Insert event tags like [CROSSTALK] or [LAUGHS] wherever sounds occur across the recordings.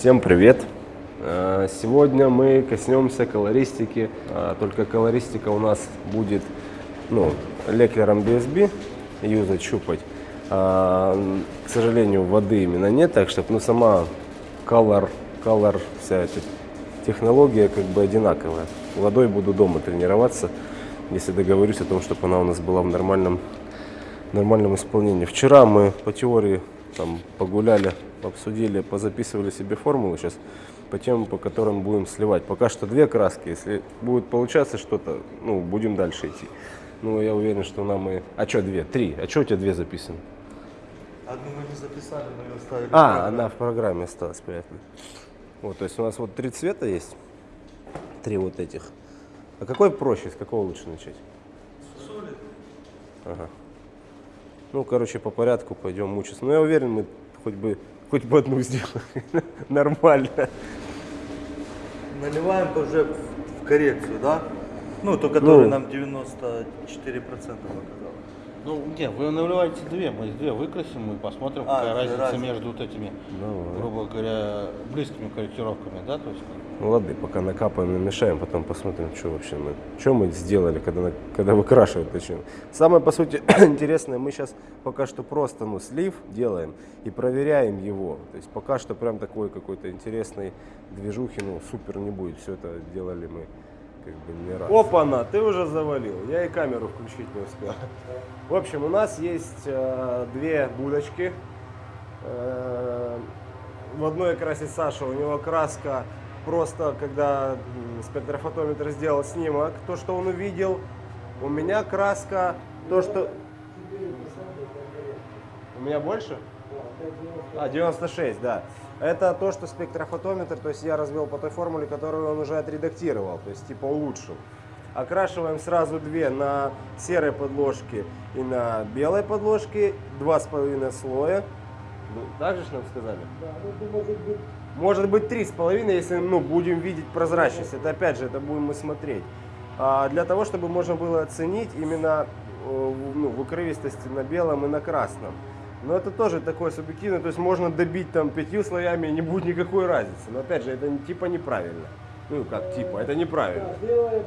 Всем привет! Э, Сегодня мы коснемся колористики, а, только колористика у нас будет ну, леклером BSB юзать, щупать. А, К сожалению, воды именно нет, так что ну, сама color, color, вся эта технология как бы одинаковая. Водой буду дома тренироваться, если договорюсь о том, чтобы она у нас была в нормальном, нормальном исполнении. Вчера мы по теории там погуляли, обсудили, позаписывали себе формулы сейчас по темам, по которым будем сливать. Пока что две краски, если будет получаться что-то, ну, будем дальше идти. Ну, я уверен, что нам и... А что две? Три. А что у тебя две записаны? Одну мы не записали, мы ее оставили. А, она в программе осталась, понятно. Вот, то есть у нас вот три цвета есть, три вот этих. А какой проще, с какого лучше начать? Солид. Ага. Ну, короче, по порядку пойдем мучиться. Но я уверен, мы хоть бы, хоть бы одну сделаем. [LAUGHS] Нормально. Наливаем уже в коррекцию, да? Ну, то, который Ну. нам 94% показал. Ну, не, вы наливаете две, мы две выкрасим и посмотрим, А, какая разница разница. между вот этими, Давай. грубо говоря, близкими корректировками, да, то есть Ну ладно, пока накапаем, намешаем, потом посмотрим, что вообще мы, что мы сделали, когда, когда выкрашивать начнем. Самое, по сути, [CLEARS THROAT] интересное, мы сейчас пока что просто, ну, слив делаем и проверяем его. То есть пока что прям такой какой-то интересной движухи, ну, супер не будет. Все это делали мы как бы не раз. Опа-на, ты уже завалил. Я и камеру включить не успел. В общем, у нас есть э, две будочки. Э, в одной красит Саша, у него краска просто, когда спектрофотометр сделал снимок, то, что он увидел. У меня краска, то, что... У меня больше? А, 96, да. Это то, что спектрофотометр, то есть я развел по той формуле, которую он уже отредактировал, то есть типа улучшил. Окрашиваем сразу две на серой подложке и на белой подложке, два с половиной слоя. Ну, Так же нам сказали? Может быть три с половиной, если ну, будем видеть прозрачность. Это опять же, это будем мы смотреть. А для того, чтобы можно было оценить именно э, в- ну, выкровистости на белом и на красном. Но это тоже такое субъективное, то есть можно добить там пятью слоями и не будет никакой разницы. Но опять же, это типа неправильно. Ну как типа, это неправильно. Э,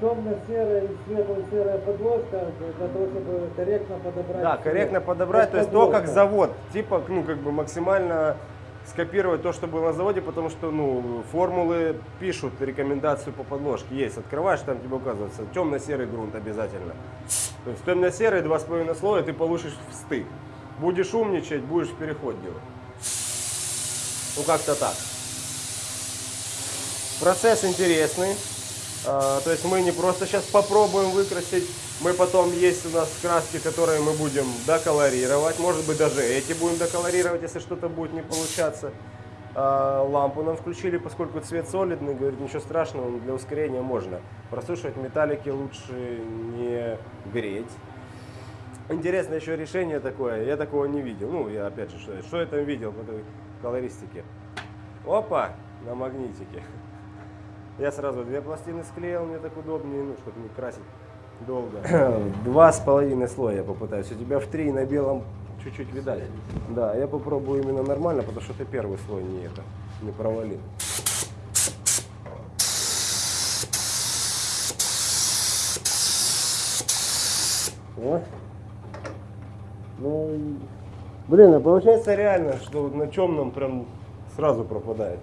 темно-серая и светло-серая подложка для того, чтобы корректно подобрать. Да, корректно подобрать, Под то есть то, как завод, типа, ну, как бы максимально скопировать то, что было на заводе, потому что, ну, формулы пишут рекомендацию по подложке. Есть, открываешь, там тебе указывается темно-серый грунт обязательно. То есть темно-серый, два с половиной слоя, ты получишь в стык. Будешь умничать, будешь переход делать. Ну, как-то так. Процесс интересный. А, То есть мы не просто сейчас попробуем выкрасить, мы потом есть у нас краски, которые мы будем доколорировать. Может быть даже эти будем доколорировать, если что-то будет не получаться. А, Лампу нам включили, поскольку цвет солидный, говорит, ничего страшного, для ускорения можно. Просушивать металлики лучше не греть. Интересное еще решение такое, я такого не видел. Ну, я опять же, что, что я там видел в этой колористике? Опа, на магнитике. Я сразу две пластины склеил, мне так удобнее, ну, чтобы не красить долго. [CLEARS THROAT] Два с половиной слоя я попытаюсь. У тебя в три на белом чуть-чуть видать. Да, я попробую именно нормально, потому что ты первый слой не это, не провалил. О. Ну, блин, а получается реально, что на темном прям сразу пропадает.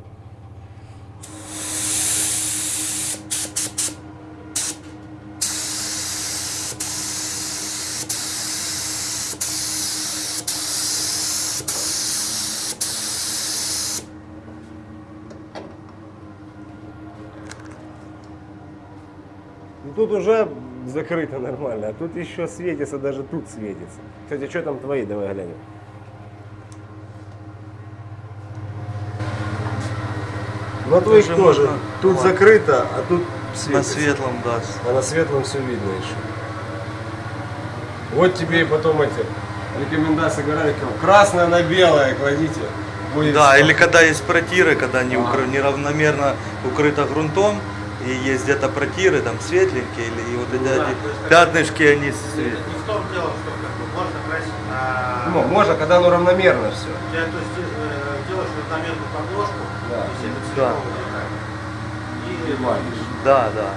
Тут уже закрыто нормально, а тут еще светится, даже тут светится. Кстати, что там твои, давай глянем. Ну а твоих Тоже тоже. можно. Тут Вот. закрыто, а тут На светится. светлом, да. А на светлом все видно еще. Вот тебе и потом эти рекомендации Гораликова. Красное на белое кладите. Будет Да, всё. или когда есть протиры, когда не А. укры- неравномерно укрыто грунтом, и есть где-то протиры, там светленькие, или и вот эти да, есть пятнышки, они свет- Не в том дело, что как бы можно красить на... Ну, можно, когда оно равномерно все. Я, то есть, э, делаешь одномерную подложку, Да. то есть это Да. и валишь. Да, да.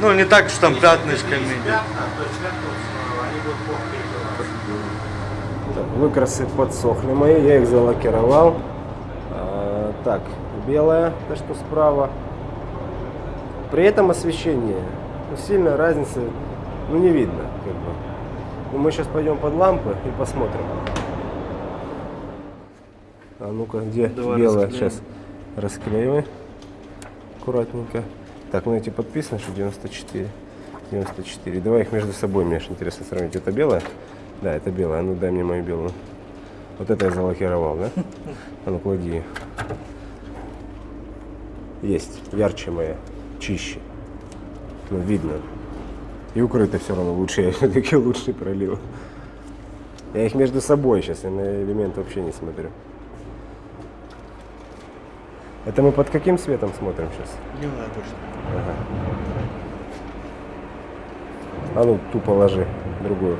Ну, не так, что там Если пятнышками. пятна, то есть вот, э, они будут плохо перекрываться. Так, выкрасы подсохли мои, я их залакировал. А, так, белая, то что справа. При этом освещение. Ну, сильно разницы ну, не видно. Как бы. Ну, мы сейчас пойдем под лампы и посмотрим. А ну-ка, где Давай белая? расклеим. Сейчас расклеивай. Аккуратненько. Так, ну эти подписаны, что 94. 94. Давай их между собой, мне аж интересно сравнить. Это белая? Да, это белая. А ну дай мне мою белую. Вот это я залакировал, да? [LAUGHS] А ну клади. Есть. Ярче моя. Чище. Ну, видно. И укрыто все равно лучше. [LAUGHS] Все-таки лучше пролил. Я их между собой сейчас, я на элемент вообще не смотрю. Это мы под каким светом смотрим сейчас? Дневная точно. А ну, ту положи, другую.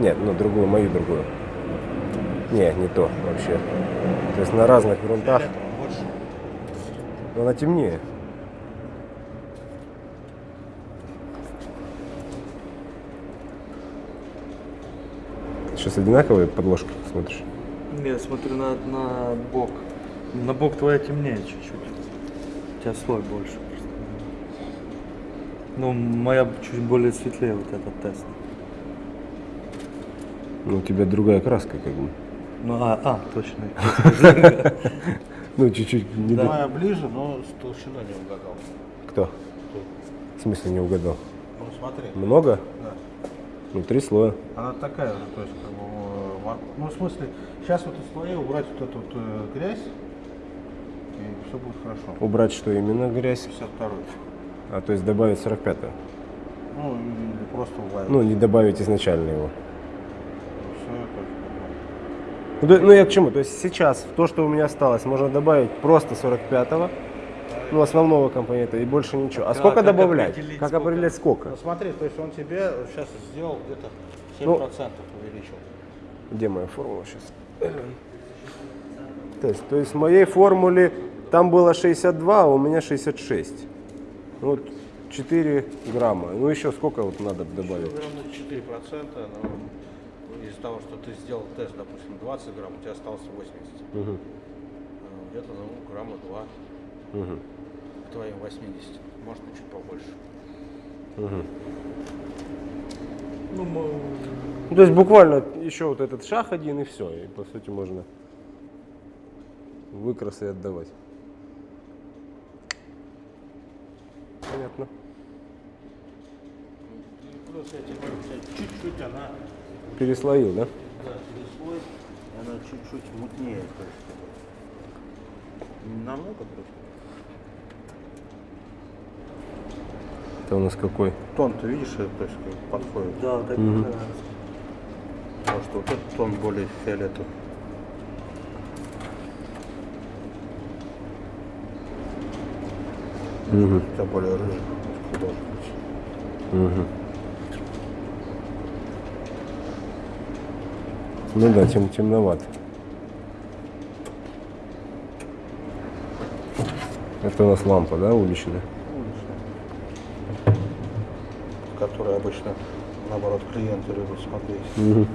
Нет, ну другую, мою другую. Не, не то вообще. То есть на разных грунтах. Но она темнее. Сейчас одинаковые подложки смотришь? Не, смотрю на, на бок. На бок твоя темнее чуть-чуть. У тебя слой больше. Ну, моя чуть более светлее вот этот тест. Ну, у тебя другая краска, как бы. Ну, а, а, точно. [LAUGHS] Ну, чуть-чуть Моя ближе, но с толщиной не угадал. Кто? В смысле не угадал? Ну смотри. Много? Да. Ну, три слоя. Она такая же, то есть, как бы, э, ну, в смысле, сейчас вот из слоя убрать вот эту вот э, грязь, и все будет хорошо. Убрать что именно грязь? 52 А то есть добавить 45 -й. Ну, или просто убавить. Ну, не добавить изначально его. Ну, то- ну, я к чему? То есть сейчас в то, что у меня осталось, можно добавить просто 45-го, ну, основного компонента и больше ничего. А Да, сколько как добавлять? определить, как сколько? определять сколько? Ну, смотри, то есть он тебе сейчас сделал где-то 7% Ну. увеличил. Где моя формула сейчас? То есть, то есть в моей формуле там было 62, а у меня 66. Ну, Вот 4 грамма. Ну еще сколько вот надо добавить? Примерно 4%, но из-за того, что ты сделал тест, допустим, 20 грамм, у тебя осталось 80. Мгм. Э, Где-то ну, грамма 2 Мгм. к твоим 80. Может чуть побольше. Мгм. Ну, мы- Ну, то есть буквально еще вот этот шаг один и все. И по сути можно выкрасы отдавать. Понятно. Чуть-чуть она Переслоил, да? да, переслой, она чуть-чуть мутнее. То есть, намного просто. У нас какой? Тон, ты видишь, то есть подходит. да, так Мгм. да. Потому что вот этот тон более фиолетовый. Угу. У тебя более рыжий. должен быть. Угу. Ну да, тем темновато. Это у нас лампа, да, уличная? Уличный. Который обычно, наоборот, клиенты любят смотреть. Угу.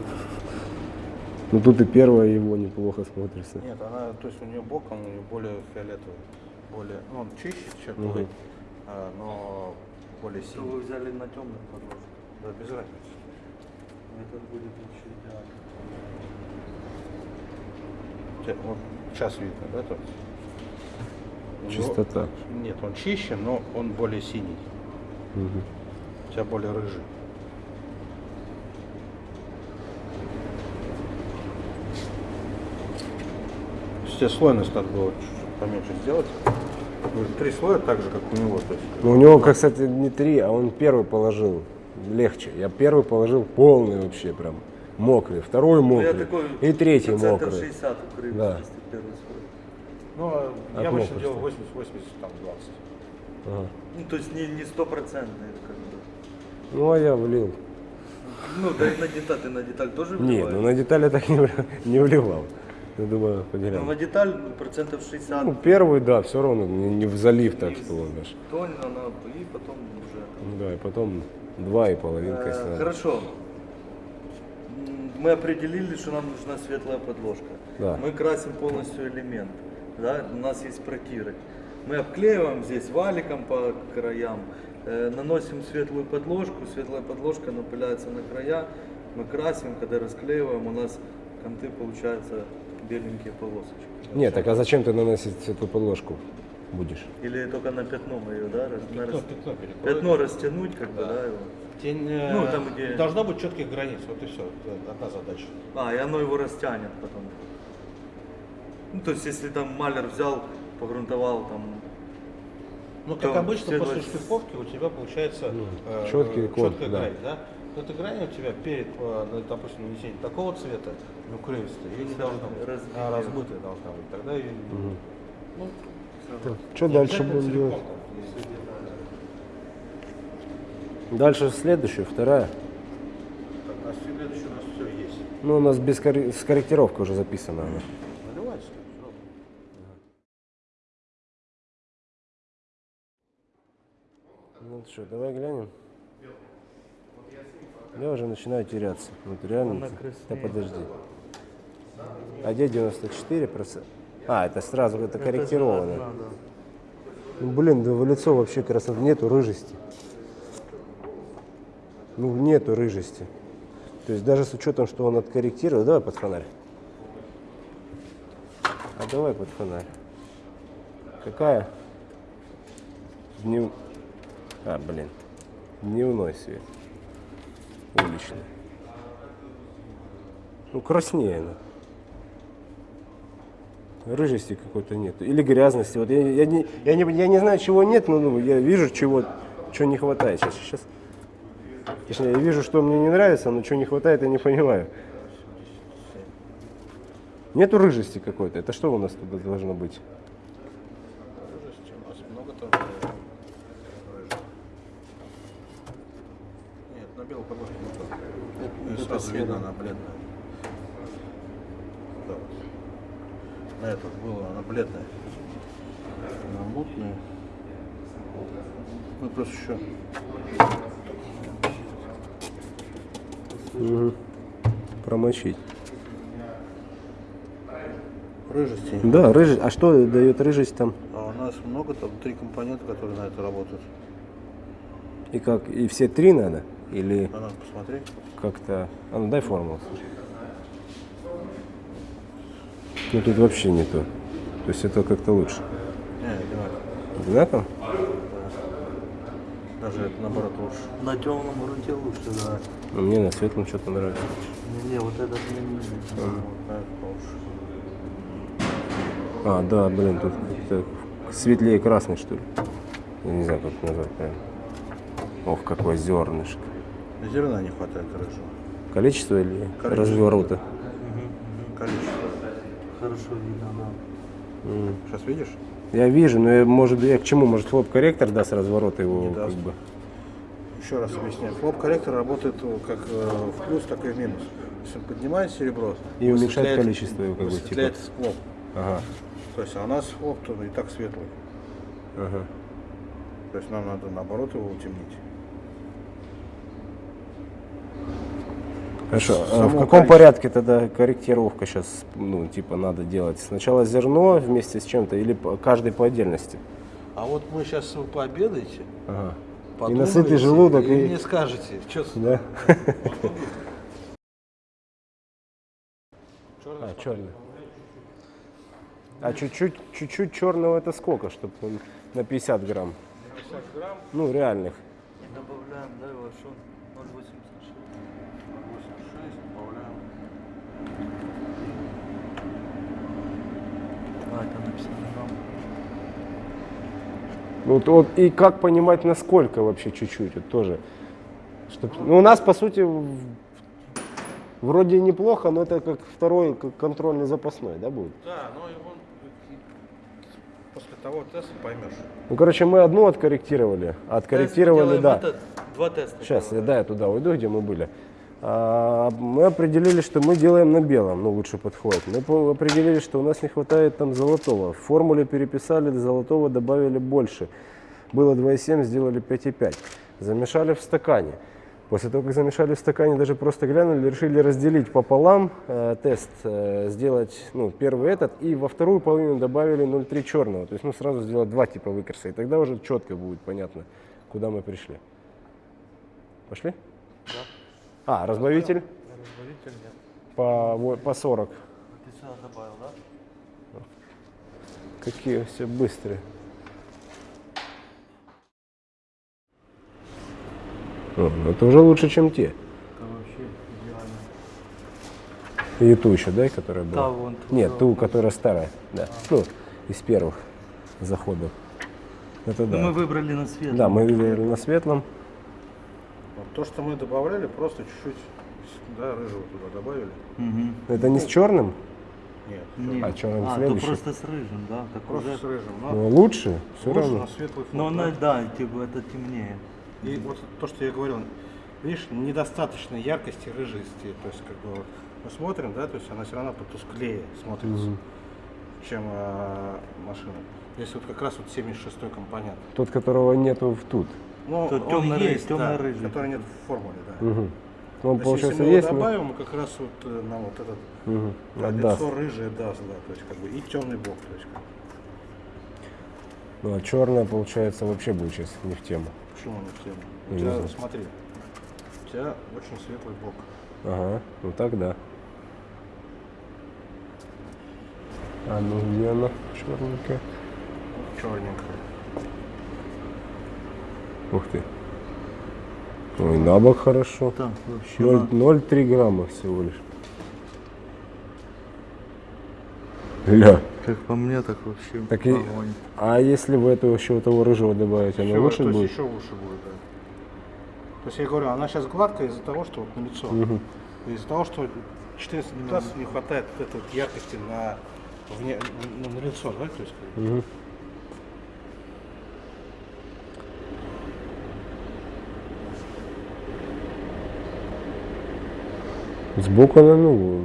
Ну тут и первая его неплохо смотрится. Нет, она, то есть у нее боком, у нее более фиолетовый. Более, ну, он чище, чем твой, а, но более Что синий. вы взяли на темную подложку? Да, без разницы. Этот будет вообще идеально. Вот сейчас видно, да, него- Чистота. Нет, он чище, но он более синий. Мгм. У тебя более рыжий. Все слойность надо было чуть-чуть поменьше сделать. Ну, Три слоя так же, как у него. То есть, Ну, у него, как, кстати, не три, а он первый положил. Легче. Я первый положил полный вообще прям. Мокрый. Второй Ну, мокрый. такой И третий мокрый. 60 укрыл, Да. если первый слой. ну, а От я обычно делал 80-80, там 20. Ага. Ну, то есть не, не стопроцентный, как бы. Ну, а я влил. Ну, да и на деталь, ты на деталь тоже вливаешь? ну на детали так не, не вливал. Я думаю, Ну, поделим. на деталь процентов 60 Ну, первый, да, все равно не, не в залив, так что даже. тонь, она, и потом уже. Ну Да, и потом два и половинка. Э. Хорошо. Мы определили, что нам нужна светлая подложка. Да. Мы красим полностью элемент. Да? У нас есть протиры. Мы обклеиваем здесь валиком по краям, наносим светлую подложку, светлая подложка напыляется на края, мы красим, когда расклеиваем, у нас конты получаются беленькие полосочки. Нет, так а зачем ты наносить эту подложку будешь? Или только на пятно мы ее, да? Пятно, рас- пятно. Пятно растянуть, как бы, да, его. Тень, Ну, там, где- Должно быть четких границ, вот и все. Это одна задача. А, и оно его растянет потом. Ну, то есть, если там малер взял, погрунтовал там. Ну, как обычно, после двадцать- штриховки у тебя получается э, чёткий код, четкая да. грань, да? Но эта грань у тебя перед, э, ну, допустим, нанесением такого цвета, ну, крыльстая, ее не должно быть. Размытая. А, размытая должна быть. Тогда ее... Ну, Что не дальше будем делать? Дальше следующая, вторая. так, а следующее у нас все есть. Ну, у нас без корре- с корректировкой уже записано. она. Наливайся. Что, давай глянем. Я уже начинаю теряться. Вот реально. Да подожди. А где 94 процента? А, это сразу, это корректировано. Это же одна, Ну, блин, да в лицо вообще красоты нету рыжести. Ну, нету рыжести. То есть даже с учетом, что он откорректировал, давай под фонарь. А давай под фонарь. Какая? Днев... А, блин. Дневной свет. Уличный. Ну, краснее она. Рыжести какой-то нет. Или грязности. Вот я, я, не, я, не, я не знаю, чего нет, но ну, я вижу, чего, чего не хватает. Сейчас, сейчас. Точнее, я вижу, что мне не нравится, но чего не хватает, я не понимаю. Нету рыжести какой-то. Это что у нас туда должно быть? Рыжести у нас много там. э, рыжих. Нет, на белой подложке не то. Это Сразу серая. видно, она бледная. Да, вот. На этот было, она бледная. Она мутная. Мы просто еще Мгм. Промочить. рыжести. Да, рыжесть. А что дает рыжесть там? А у нас много там три компонента, которые на это работают. И как? И все три надо? Или Надо посмотреть. как-то... А ну дай формулу. Ну тут вообще не то. То есть это как-то лучше. Не, одинаково. Одинаково? Даже это наоборот лучше. На темном грунте лучше, да. Но мне на светлом что-то нравится. Не, не, вот этот мне не это лучше. А, да, блин, тут светлее красный, что ли. Я не знаю, как это назвать правильно. Ох, какое зернышко. Зерна не хватает рыжего. Количество или Количество. разворота? Количество. Хорошо видно, да. Сейчас видишь? Я вижу, но я, может, я к чему? Может, флоп-корректор даст разворот его, Не как даст. бы. Еще раз объясняю. Флоп-корректор работает э, как э, в плюс, так и в минус. То есть он поднимает серебро И уменьшает количество его, как бы, высветляет типа. флоп. Ага, То есть а у нас флоп и так светлый. ага. То есть нам надо наоборот его утемнить. Хорошо. А Само в каком количество. порядке тогда корректировка сейчас, ну, типа, надо делать? Сначала зерно вместе с чем-то или по- каждый по отдельности? А вот мы сейчас вы пообедаете, Ага. И насытый желудок, и, и... мне скажете, что Да? [LAUGHS] А, черный. А чуть-чуть, чуть-чуть черного это сколько, чтобы он на 50 грамм? 50 грамм, Ну, реальных. И добавляем, да, его что? 0,86. 86, добавляем. А, это на 50 грамм. Ну, Вот, вот, и как понимать, насколько вообще чуть-чуть, вот тоже. Чтоб, ну, у нас, по сути, в- вроде неплохо, но это как второй как контрольный запасной, да, будет? Да, но его после того теста поймешь. Ну, короче, мы одну откорректировали, а откорректировали, да. два теста. Сейчас, я, да, я туда уйду, где мы были. А, мы определили, что мы делаем на белом, ну, лучше подходит. Мы определили, что у нас не хватает там золотого. В формуле переписали, золотого добавили больше. Было 2,7, сделали 5,5. Замешали в стакане. После того, как замешали в стакане, даже просто глянули, решили разделить пополам э, тест, э, сделать ну, первый этот, и во вторую половину добавили 0,3 черного. То есть ну, сразу сделать два типа выкраса, и тогда уже четко будет понятно, куда мы пришли. Пошли? А, разбавитель Разбавитель нет. по, во- по 40. Ты сюда добавил, да? Какие все быстрые. О, ну это уже лучше, чем те. И ту еще дай, которая была. Да, вон ту, Нет, да, ту, которая старая. Да. Ну, из первых заходов. Это Ну, да. мы выбрали на свет. Да, мы выбрали на светлом. То, что мы добавляли, просто чуть-чуть да, рыжего туда добавили. Мгм. Это не с черным? Нет, Нет. А он а, следующий? просто с рыжим, да? Так просто уже... с рыжим. Но Ну, лучше, все лучше равно. фон. Но она, да. типа, это темнее. И вот то, что я говорил, видишь, недостаточно яркости, рыжести. То есть, как бы вот мы смотрим, да, то есть она все равно потусклее смотрится, чем э, машина. Здесь вот как раз вот 76-й компонент. Тот, которого нету в тут. Ну, Тут он тёмно-ры- есть, да, тёмно-рыжий. который нет в формуле, да. Мгм. Он, То есть, получается, если мы есть, его добавим, мы как раз вот э, нам вот этот Мгм. да, лицо рыжее даст, да, то есть как бы и темный бок, то есть как бы. Ну, а черная, получается, вообще будет сейчас не в тему. Почему не в тему? У Не тебя, знаю. смотри, у тебя очень светлый бок. Ага, ну так да. А ну где она? Черненькая. Черненькая. Ух ты. Ой, на бок хорошо. Так, вообще. Ноль- да. 0,3 грамма всего лишь. Ля. Как по мне, так вообще Так и- огонь. А если в эту еще того рыжего добавить, она Ещё- лучше то есть будет? еще лучше будет, да. То есть я говорю, она сейчас гладкая из-за того, что вот на лицо. Мгм. Из-за того, что 14 класс не хватает вот этой вот яркости на, вне, на, на лицо, да? То есть, как Сбоку она, ну,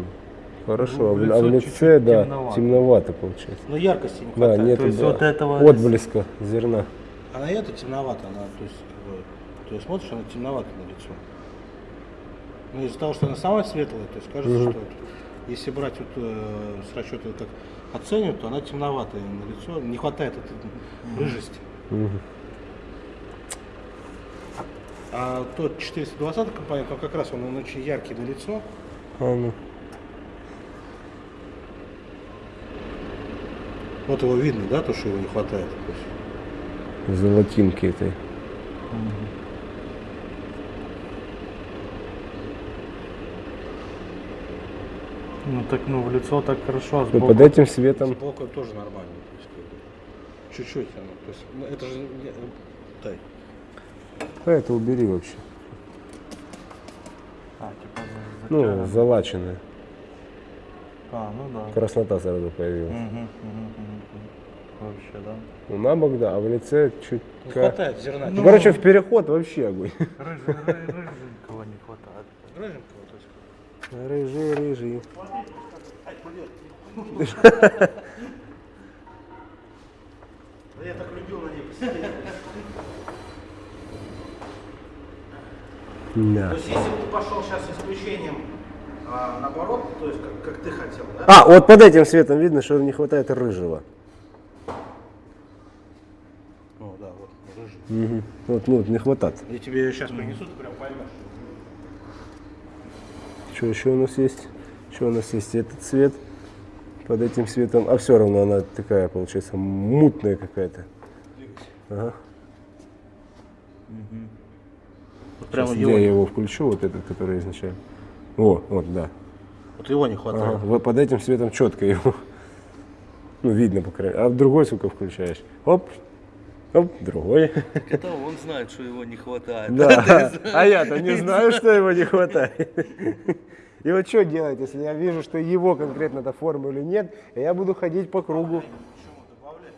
хорошо, Ну, а в а лице, да, темновато. темновато получается. Но яркости не Да, хватает. нет То есть вот этого- отблеска зерна. А на это темновато, она, то есть, то есть смотришь, она темновато на лицо. Но из-за того, что она сама светлая, то есть кажется, что вот, если брать вот э, с расчета как оценивать, то она темноватая на лицо, не хватает этой рыжести. Мгм. А тот 420 компонент, он как раз он, он очень яркий на лицо. А ну. Вот его видно, да, то, что его не хватает. Золотинки этой. Ну так, ну в лицо так хорошо, а Ну, сбоку. под этим светом. сбоку тоже нормально. Чуть-чуть оно. То есть, ну, это же дай. А это убери вообще. А, типа Ну, залаченная. А, ну да. Краснота сразу появилась. Мгм, мгм, мгм. Вообще, да. Ну, на бок, да, а в лице чуть... Не хватает зерна. Ну, короче, в переход вообще огонь. Рыженького не хватает. Рыженького, то есть, Рыжий, рыжий. Да я так любил на ней посидеть. Да. То есть, если бы ты пошел сейчас исключением а, наоборот, то есть, как, как ты хотел, да? А, вот под этим светом видно, что не хватает рыжего. Ну, да, вот, рыжий. Мгм. Вот, ну, вот не хватает. Я тебе сейчас принесу, ты прям поймешь. Что еще у нас есть? Еще у нас есть этот цвет. Под этим светом. А все равно она такая, получается, мутная какая-то. Ага. Вот прямо Сейчас его, я его включу, вот этот, который изначально. О, вот, да. вот его не хватает. Ага. Вот под этим светом четко его. [LAUGHS] Ну, видно, по крайней мере. А другой, сука, включаешь. Оп, оп, другой. [LAUGHS] Это он знает, что его не хватает. Да, [LAUGHS] а я-то не знаю, что его не хватает. И вот что делать, если я вижу, что его конкретно-то формулы нет, и я буду ходить по кругу. Почему добавлять?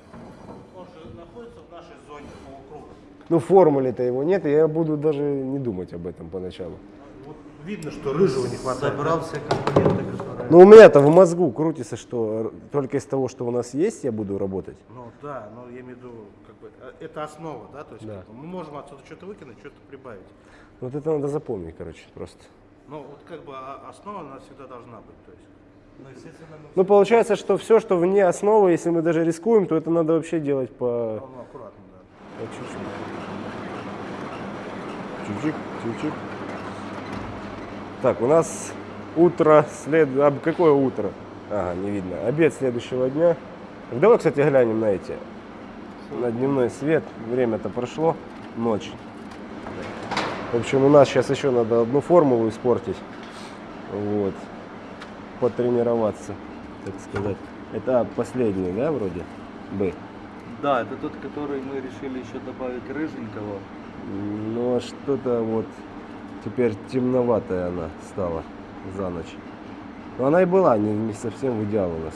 Он же находится в нашей зоне полукруга. Ну, формулы-то его нет, и я буду даже не думать об этом поначалу. Вот видно, что рыжего не хватает. Собрал все компоненты, которые... Ну, у меня-то в мозгу крутится, что только из того, что у нас есть, я буду работать. Ну да, но я имею в виду, как бы, э, это основа, да, то есть Да. мы можем отсюда что-то выкинуть, что-то прибавить. Вот это надо запомнить, короче, просто. Но вот как бы а- основа у нас всегда должна быть, то есть. Ну, естественно, мы Ну, получается, что все, что вне основы, если мы даже рискуем, то это надо вообще делать по, Ну, ну, аккуратно, по чуть-чуть. Так, у нас утро след... А какое утро? Ага, не видно. Обед следующего дня. Давай, кстати, глянем на эти. На дневной свет. Время-то прошло. Ночь. В общем, у нас сейчас еще надо одну формулу испортить. Вот. Потренироваться, так сказать. Это последний, да, вроде? Б. Да, это тот, который мы решили еще добавить рыженького. Но что-то вот теперь темноватая она стала за ночь. Но она и была не, не совсем в идеал у нас.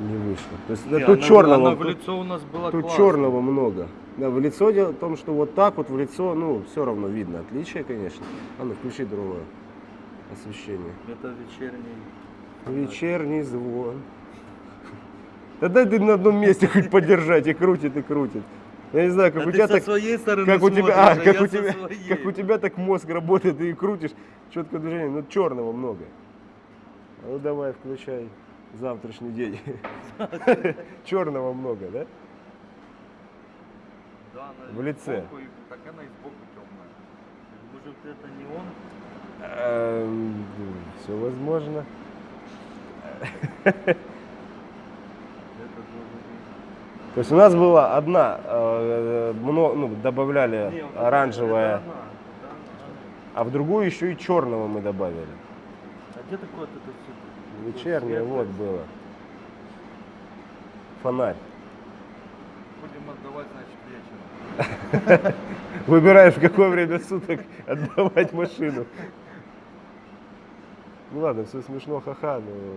Не вышло. То есть да, Не, тут она- черного, она в лицо у нас была тут классная. черного много. Да, в лицо дело в том, что вот так вот в лицо, ну, все равно видно отличие, конечно. А ну, включи другое освещение. Это вечерний. Вечерний звон. Да дай ты на одном месте хоть подержать и крутит, и крутит. Я не знаю, как А у тебя так... своей стороны Как у тебя, а, а как у тебя, своей. как у тебя так мозг работает и крутишь, четкое движение, ну черного много. Ну давай, включай завтрашний день. [LAUGHS] Черного много, да? Да, она в лице. так она и сбоку темная. Может это не он? Все Эм, возможно. [LAUGHS] Это должен быть. То есть у нас была одна, э, мно- ну, добавляли Не, оранжевая, а в другую еще и черного мы добавили. А где такое вот это все? Вечернее вот было. Фонарь. Будем отдавать, значит, вечером. [LAUGHS] Выбираешь, в какое время суток отдавать машину. Ну ладно, все смешно, ха-ха, но...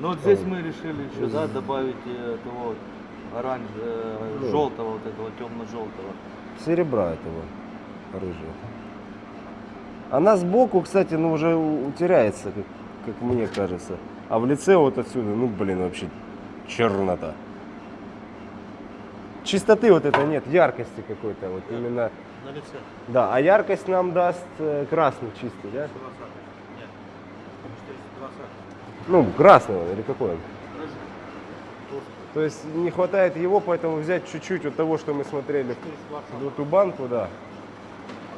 Ну вот здесь мы решили еще, да, добавить э, того вот оранж, э, Ну. желтого, вот этого темно-желтого. Серебра этого рыжего. Она сбоку, кстати, ну уже теряется, как, как мне кажется. А в лице вот отсюда, ну блин, вообще чернота. Чистоты вот это нет, яркости какой-то вот именно. На лице. Да, а яркость нам даст э, красный чистый, да? Волосатый. Нет. Потому что есть волосатый. Ну, красный он или какой он? То есть не хватает его, поэтому взять чуть-чуть от того, что мы смотрели в эту банку, да,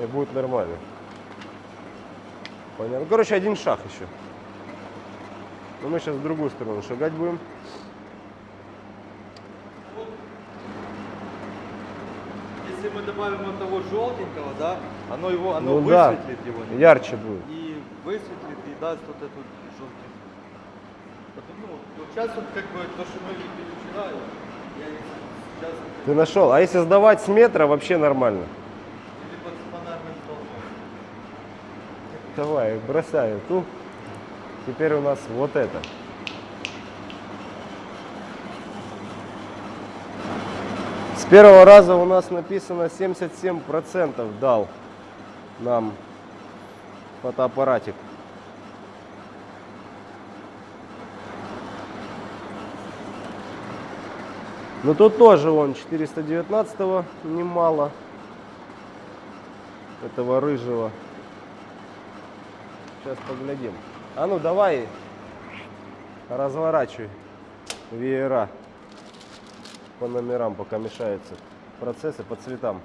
и будет нормально. Понятно. Ну, короче, один шаг еще. Но мы сейчас в другую сторону шагать будем. Если мы добавим вот того желтенького, да, оно его, оно Ну да, высветлит его. немного. ярче будет. И высветлит и даст вот эту. Вот сейчас вот как бы то, что мы видели вчера, я сейчас Ты нашел. А если сдавать с метра, вообще нормально. или под фонарным столбом. Давай, бросаю ту. Теперь у нас вот это. С первого раза у нас написано 77% дал нам фотоаппаратик. Но тут тоже он 419 немало. Этого рыжего. Сейчас поглядим. А ну давай, разворачивай веера по номерам, пока мешаются процессы по цветам.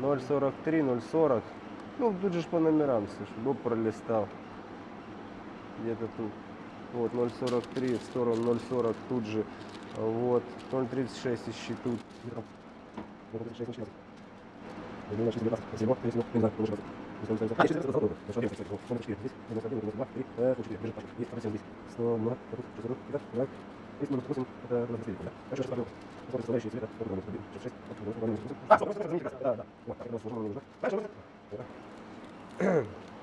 043, 040. Ну, тут же по номерам, слушай, Боб пролистал. Где-то тут. Вот, 043 в сторону 040 тут же. Вот, 036 ищи тут. 036 начинается. Я думаю, что 19. Спасибо. Если, не знаю, лучше просто. Если он ставится- 400, готово. Хорошо, делай, кстати, вот, 104 здесь, 91, 92, 3, 104, бежит, пошел. Есть, 47 здесь. 100, 2, 62, 60, да. Есть 98, это у нас последний, да. Хорошо, сейчас смотрю. Вот составляющие цвета, вот у нас 66, вот у нас 98. 100, 100, 100, да, да. Вот, так, это у нас сложно мне нужно. Хорошо, вот.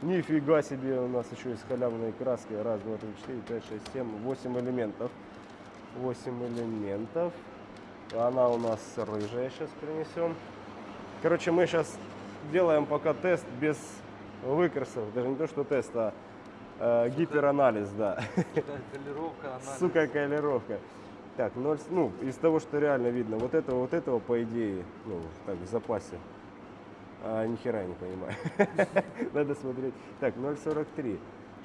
Нифига себе, у нас еще есть халявные краски. Раз, два, три, четыре, пять, шесть, семь, восемь элементов. Восемь элементов. Она у нас рыжая, сейчас принесем. Короче, мы сейчас делаем пока тест без выкрасов. Даже не то, что тест, а э, гиперанализ, да. Колировка, анализ. Сука, колировка. Так, ноль, ну, из того, что реально видно, вот этого, вот этого, по идее, ну, так, в запасе. А, ни хера не понимаю. [LAUGHS] Надо смотреть. Так, 0,43,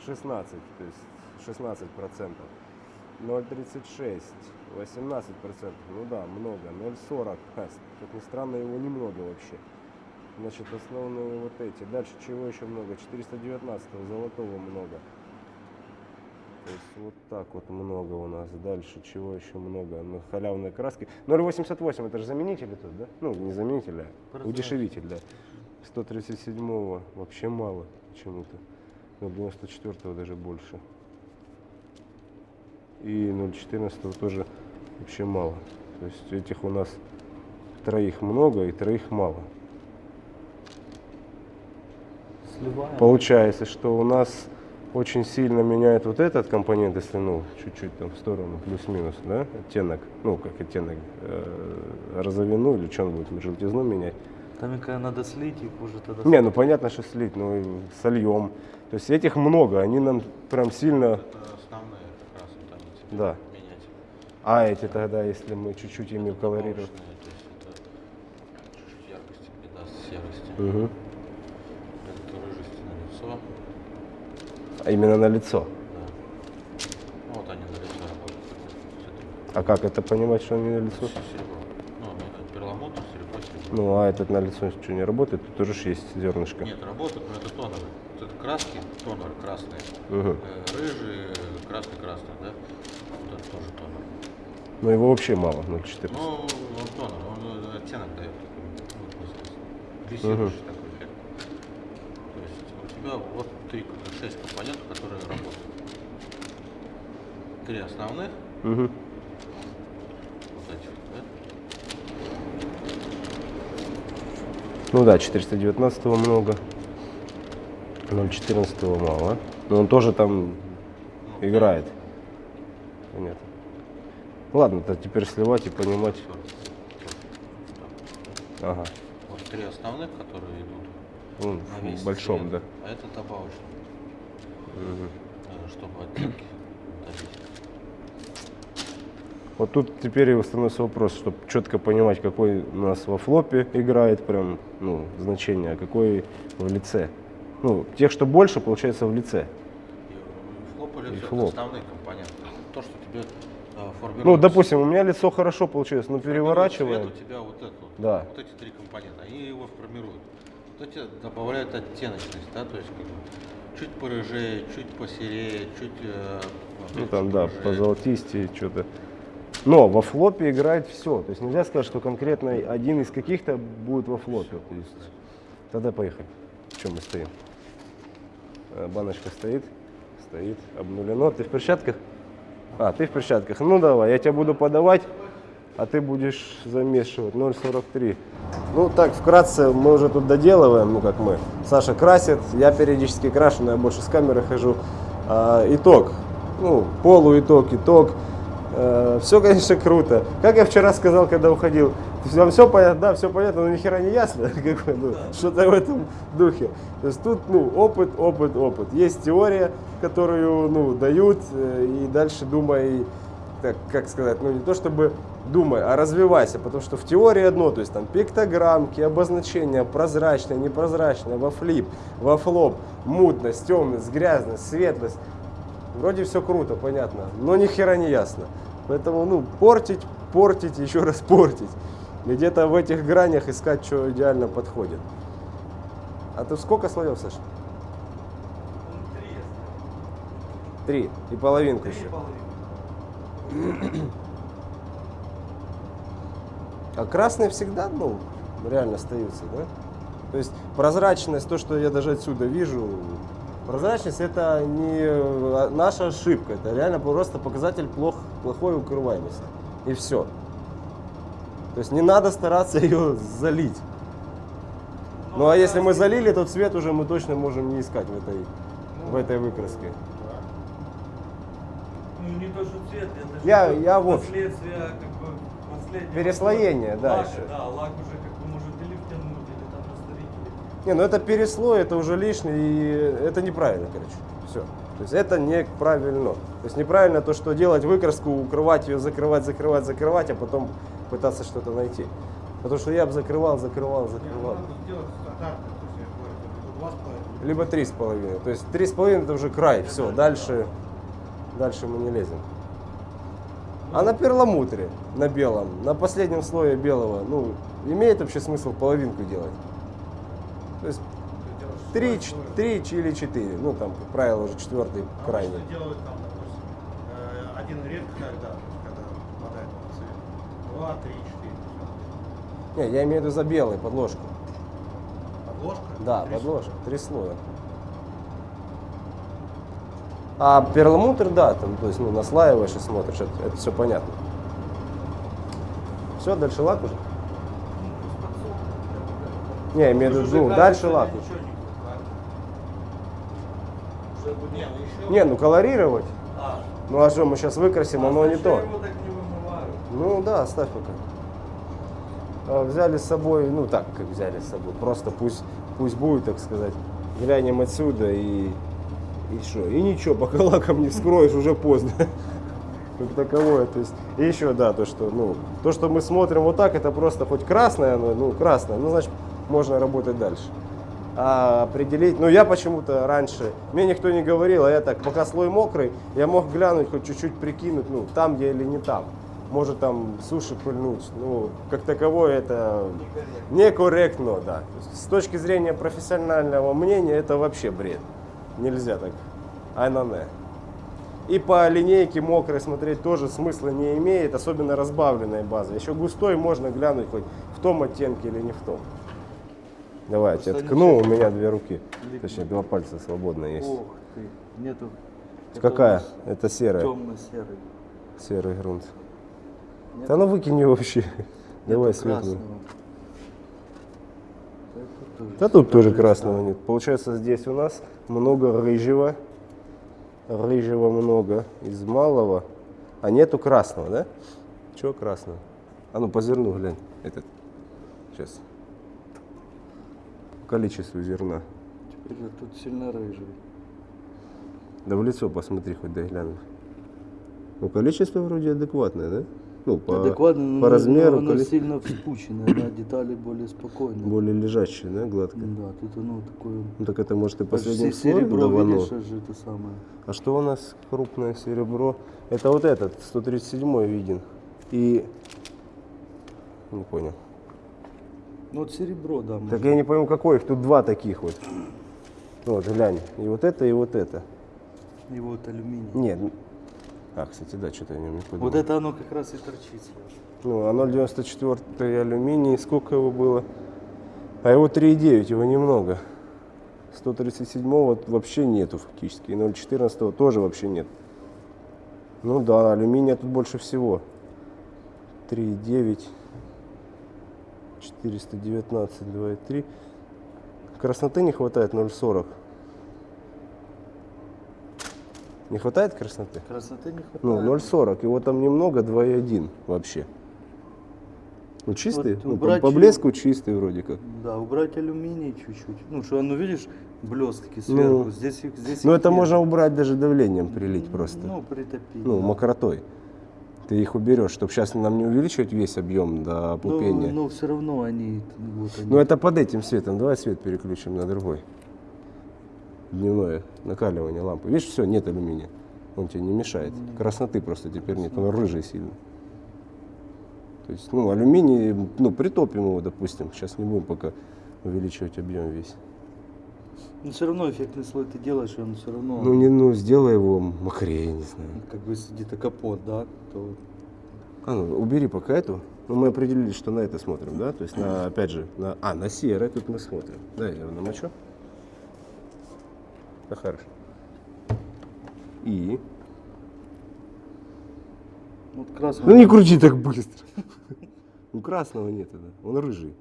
16, то есть 16 процентов. 0,36, 18 процентов. Ну да, много. 0,40, Ха, [LAUGHS] как ни странно, его немного вообще. Значит, основные вот эти. Дальше чего еще много? 419 золотого много. То есть вот так вот много у нас. Дальше чего еще много? Ну, халявные краски. 0,88 это же заменитель тут, да? Ну, не заменитель, а Прозрачный. удешевитель, да. 137 вообще мало почему-то. 0,94 даже больше. И 0,14 тоже вообще мало. То есть этих у нас троих много и троих мало. Сливаем. Получается, что у нас очень сильно меняет вот этот компонент, если ну чуть-чуть там в сторону, плюс-минус, да, оттенок, ну как оттенок, э, розовину или что он будет, желтизну менять. Там когда надо слить, их уже тогда... Не, ну понятно, что слить, ну сольем. То есть этих много, они нам прям сильно, Это основные как раз вот они теперь Да. менять. а эти тогда, если мы чуть-чуть ими это чуть-чуть яркости придаст серости. Мгм. Это рыжести на лицо. А именно на лицо. Да. Ну, вот они на лицо работают. А как это понимать, что они на лицо? Ну, э, перламутр, серебро, серебро. Ну, а этот на лицо что, не работает? Тут тоже есть зернышко. Нет, работают, но это тоновые. Вот это краски, тонер красные. Э, Рыжие, красный-красный, да? Тоже тонер. Но его вообще мало, 0,14. Ну, он тонер, он э, оттенок дает ну, глиссирующий такой эффект. То есть у тебя вот три, шесть компонентов, которые работают. Три основных, да? Ну да, 419 много. 0,14 мало. Но он тоже там играет. Понятно. Ладно, то теперь сливать и понимать. Ага. Вот три основных, которые идут Ну, на весь в большом, цвет, да. А это добавочный, э, чтобы оттенки добить. Вот тут теперь и становится вопрос, чтобы четко понимать, какой у нас во флопе играет прям ну, значение, а какой в лице. Ну, тех, что больше, получается в лице. И флоп или И всё, флоп. основные. То, что тебе э, формирует. Ну, допустим, у меня лицо хорошо получилось, но переворачиваем. цвет у тебя вот это вот. Да. Вот эти три компонента, они его формируют. Вот эти добавляют оттеночность, да, то есть как бы чуть порыжее, чуть посерее, чуть. э, Ну там, да, порыжее. позолотистее что-то. Но во флопе играет все. То есть нельзя сказать, что конкретно один из каких-то будет во флопе. То есть, тогда поехали. В чем мы стоим? Э, Баночка стоит. Стоит. Обнулено. Ты в перчатках? А, ты в перчатках. Ну давай, я тебя буду подавать, а ты будешь замешивать. 0,43. Ну так, вкратце, мы уже тут доделываем, ну как мы. Саша красит, я периодически крашу, но я больше с камеры хожу. А, итог. Ну, полуитог, итог. Все, конечно, круто. Как я вчера сказал, когда уходил, вам все понятно, да, все понятно, но ни хера не ясно, [LAUGHS] как бы, ну, что-то в этом духе. То есть тут, ну, опыт, опыт, опыт. Есть теория, которую, ну, дают, э, и дальше думай, так, как сказать, ну, не то чтобы думай, а развивайся, потому что в теории одно, то есть там пиктограммки, обозначения, прозрачное, непрозрачное, во флип, во флоп, мутность, темность, грязность, светлость. Вроде все круто, понятно, но ни хера не ясно. Поэтому, ну, портить, портить, еще раз портить. И где-то в этих гранях искать, что идеально подходит. А ты сколько слоев, Саша? Три. И половинку еще. А красные всегда, ну, реально остаются, да? То есть прозрачность, то, что я даже отсюда вижу, прозрачность это не э, наша ошибка, это реально просто показатель плох, плохой укрываемости. И все. То есть не надо стараться [LAUGHS] ее залить. Ну а если мы залили, то цвет уже мы точно можем не искать в этой, в этой выкраске. Ну не то, что цвет, это же Я- бы я вот- последствия, как бы последнего Переслоение, да, лака, еще. Да, лак уже как бы может или втянуть, Не, ну это переслой, это уже лишний, и это неправильно, короче. Все. То есть это неправильно. То есть неправильно то, что делать выкраску, укрывать ее, закрывать, закрывать, закрывать, а потом пытаться что-то найти. Потому что я бы закрывал, закрывал, ну, закрывал. Либо три с половиной. То есть три с половиной это уже край. Все, дальше, дальше мы не лезем. А на перламутре, на белом, на последнем слое белого, ну, имеет вообще смысл половинку делать? То есть три, три или четыре. Ну, там, как правило, уже четвертый Обычно крайний. делают там, допустим, э, один редко когда, когда попадает в цвет. Два, три, четыре. Не, я имею в виду за белый подложку. Подложка? Да, Три подложка, три слоя. А перламутр, да, там, то есть, ну, наслаиваешь и смотришь, это, все понятно. Все, дальше лак уже? Не, я имею в виду, ну, дальше. Ничего не ну колорировать. А, Ну а что, мы сейчас выкрасим, оно не то. не вымываю. Ну да, оставь пока. А, Взяли с собой, ну так, как взяли с собой, просто пусть, пусть будет, так сказать. Глянем отсюда и, и что? И ничего, пока лаком не вскроешь, уже поздно. [LAUGHS] Как таковое, то есть, и еще, да, то, что, ну, то, что мы смотрим вот так, это просто хоть красное, ну, красное, ну, значит, можно работать дальше. А определить, ну, я почему-то раньше, мне никто не говорил, а я так, пока слой мокрый, я мог глянуть, хоть чуть-чуть прикинуть, ну, там я или не там. Может там суши пыльнуть, ну, как таковое это некорректно, да. С точки зрения профессионального мнения, это вообще бред. Нельзя так. Айнане. И по линейке мокрой смотреть тоже смысла не имеет, особенно разбавленная база. Еще густой можно глянуть хоть в том оттенке или не в том. Давай, я ткну, у меня две руки. Точнее, два пальца свободно есть. Ох ты, нету. Какая? Это серая. Темно-серый. Серый грунт. Нет? Да ну выкинь ее вообще. Давай светлую. Да тут тоже красного нет. Получается, здесь у нас много рыжего. Рыжего много из малого. А нету красного, да? Чего красного? А ну по зерну глянь. Этот. Сейчас. Количеству зерна. Теперь же тут сильно рыжий. Да в лицо посмотри, хоть дай глянуть. Ну, количество вроде адекватное, да? Ну, по, Адекватно, но по размеру, оно коли- сильно вспученное, да, детали более спокойные. более лежащее, да, гладко. Да, тут оно такое... Ну, так это может и последним слоем серебро, давано. видишь, аж это самое. А что у нас крупное серебро? Это вот этот, 137 виден. И... Не понял. Ну вот серебро, да. Так я не пойму, какой их. Тут два таких вот. Вот, глянь. И вот это, и вот это. И вот алюминий. Нет. А, кстати, да, что-то я не подумал. Вот это оно как раз и торчит. Ну, а 0,94 алюминий, сколько его было? А его 3,9, его немного. 137 вот вообще нету фактически. И 0,14 тоже вообще нет. Ну да, алюминия тут больше всего. 3,9. 419, 2,3. Красноты не хватает 0,40. Не хватает красноты? Красоты не хватает. Ну, 0,40. Его там немного, 2,1 вообще. Ну, чистый. Вот ну, по, по блеску чистый вроде как. Да, убрать алюминий чуть-чуть. Ну, что оно, видишь, блестки сверху. Ну, здесь здесь Ну, это нет. можно убрать даже давлением прилить просто. Ну, притопить. Ну, да. мокротой. Ты их уберешь, чтобы сейчас нам не увеличивать весь объем до Ну, опупения. но все равно они, вот они. Ну, это под этим светом. Давай свет переключим на другой. Дневное накаливание лампы. Видишь, все, нет алюминия. Он тебе не мешает. Красноты просто теперь нет. Он рыжий сильно. То есть, ну, алюминий, ну, притопим его, допустим. Сейчас не будем пока увеличивать объем весь. Но все равно эффектный слой ты делаешь, и он все равно, Ну, не, ну, сделай его мокрее, не знаю. как бы если где-то капот, да, то А ну, убери пока эту. Ну, мы определились, что на это смотрим, да? То есть, на, опять же, на, а, на серое тут мы смотрим. Да, я его намочу. Да, хорошо. И? вот красный. Ну, не крути так быстро. Ну, красного нет, да. Он рыжий.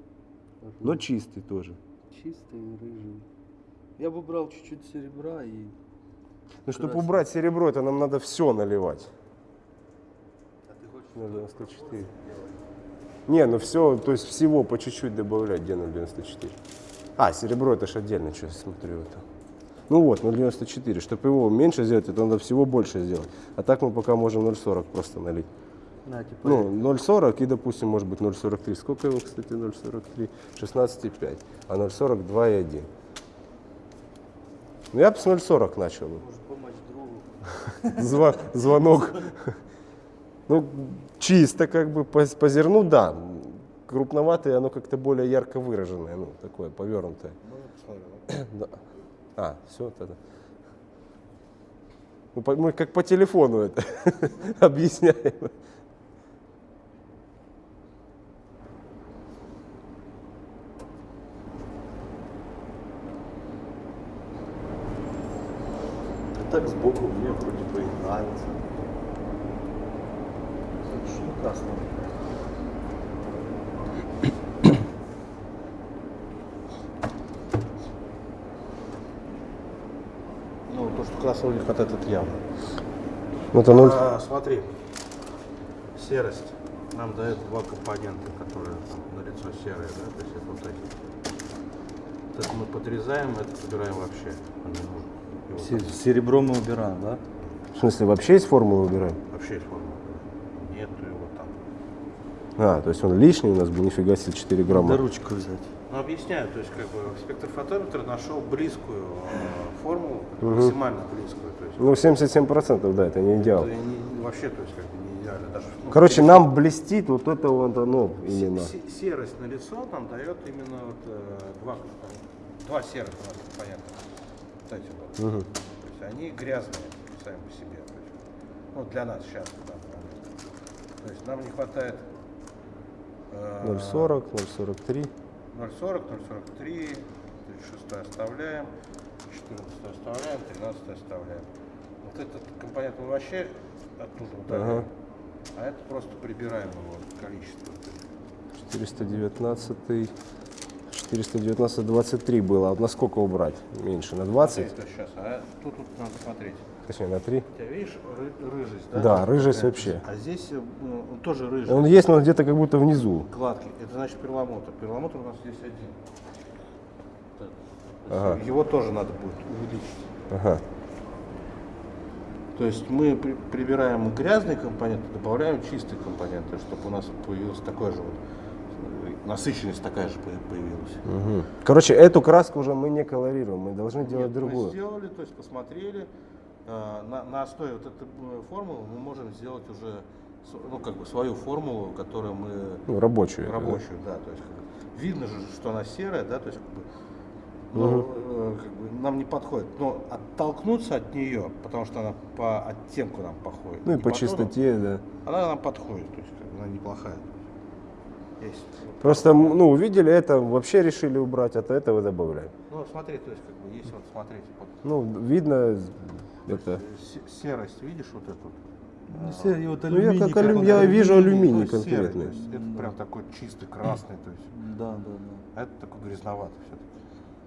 Но чистый тоже. чистый, рыжий. Я бы брал чуть-чуть серебра и. Ну, чтобы убрать серебро, это нам надо все наливать. А ты хочешь? 0,94. Не, ну все, то есть всего по чуть-чуть добавлять, где 0,94. А, серебро это же отдельно, что я смотрю это. Ну вот, 0,94. Чтобы его меньше сделать, это надо всего больше сделать. А так мы пока можем 0,40 просто налить. На, типа, Ну, 0,40 и, допустим, может быть 0,43. Сколько его, кстати, 0,43? 16,5. А 0,40 2,1. Ну, я с 0,40 начал. может звонок. Ну, чисто как бы по, зерну, да. Крупноватое, оно как-то более ярко выраженное, ну, такое повернутое. Ну. А, все тогда. Ну, мы как по телефону это [LAUGHS] объясняем. Так сбоку мне вроде бы и нравится. Что красного? Ну, то, что красного не хватает, это явно. Ну, это ноль. А, смотри, серость. Нам дает два компонента, которые там, на лицо серые, да, то есть это вот эти. Это мы подрезаем, это собираем вообще. Его там Серебро мы убираем, да? В смысле, вообще из формулы убираем? вообще есть формула. Нету его там. А, то есть он лишний у нас был, нифига себе, 4 грамма. Да ручку взять. Ну, объясняю, то есть как бы спектрофотометр нашел близкую э, формулу, максимально близкую. То есть Ну, 77%, да, это не идеал. это не- вообще, то есть как бы не идеально. Даже, ну, Короче, нам блестит вот это вот оно именно. се- серость на лицо нам дает именно вот, э, два, два серых у нас компонента. Вот. Мгм. То есть они грязные сами по себе. То есть, ну, для нас сейчас. момент. То есть нам не хватает э, 0,40, 0,43. 0,40, 0,43, 36 оставляем, 14 оставляем, 13 оставляем. Вот этот компонент мы вообще оттуда удаляем, Ага. а это просто прибираем его количество. 419, 419, 23 было. А на сколько убрать? Меньше, на 20? Смотри, сейчас, а тут, тут надо смотреть. Точнее, на 3? У тебя видишь ры- рыжесть, да? Да, рыжесть Такая. вообще. А здесь э, ну, он тоже рыжий, Он есть, но где-то как будто внизу. гладкий. Это значит перламутр. Перламутр у нас здесь один. Так. Ага. Его тоже надо будет увеличить. Ага. То есть мы при- прибираем грязные компоненты, добавляем чистые компоненты, чтобы у нас появилась такой же вот насыщенность такая же по- появилась. Мгм. Короче, эту краску уже мы не колорируем, мы должны делать Нет, Мы другую. сделали, то есть посмотрели, на, на основе вот этой э, формулы мы можем сделать уже ну, как бы свою формулу, которую мы Ну, рабочую. рабочую, да, то есть видно же, что она серая, да, то есть как бы, ну, э, как бы нам не подходит. Но оттолкнуться от нее, потому что она по оттенку нам подходит. Ну и по тону, чистоте, да. Она нам подходит, то есть как бы она неплохая. Есть. Просто, ну, увидели это, вообще решили убрать, от этого добавляем. Ну, смотри, то есть как бы есть вот, смотрите, вот, Ну, видно, это... се- серость, видишь вот эту? Серый, вот Ну, я как алю- я вижу алюминий Ну, серый, конкретный. то есть это прям такой чистый красный, то есть, Да, да, да. а это такой грязноватый все-таки.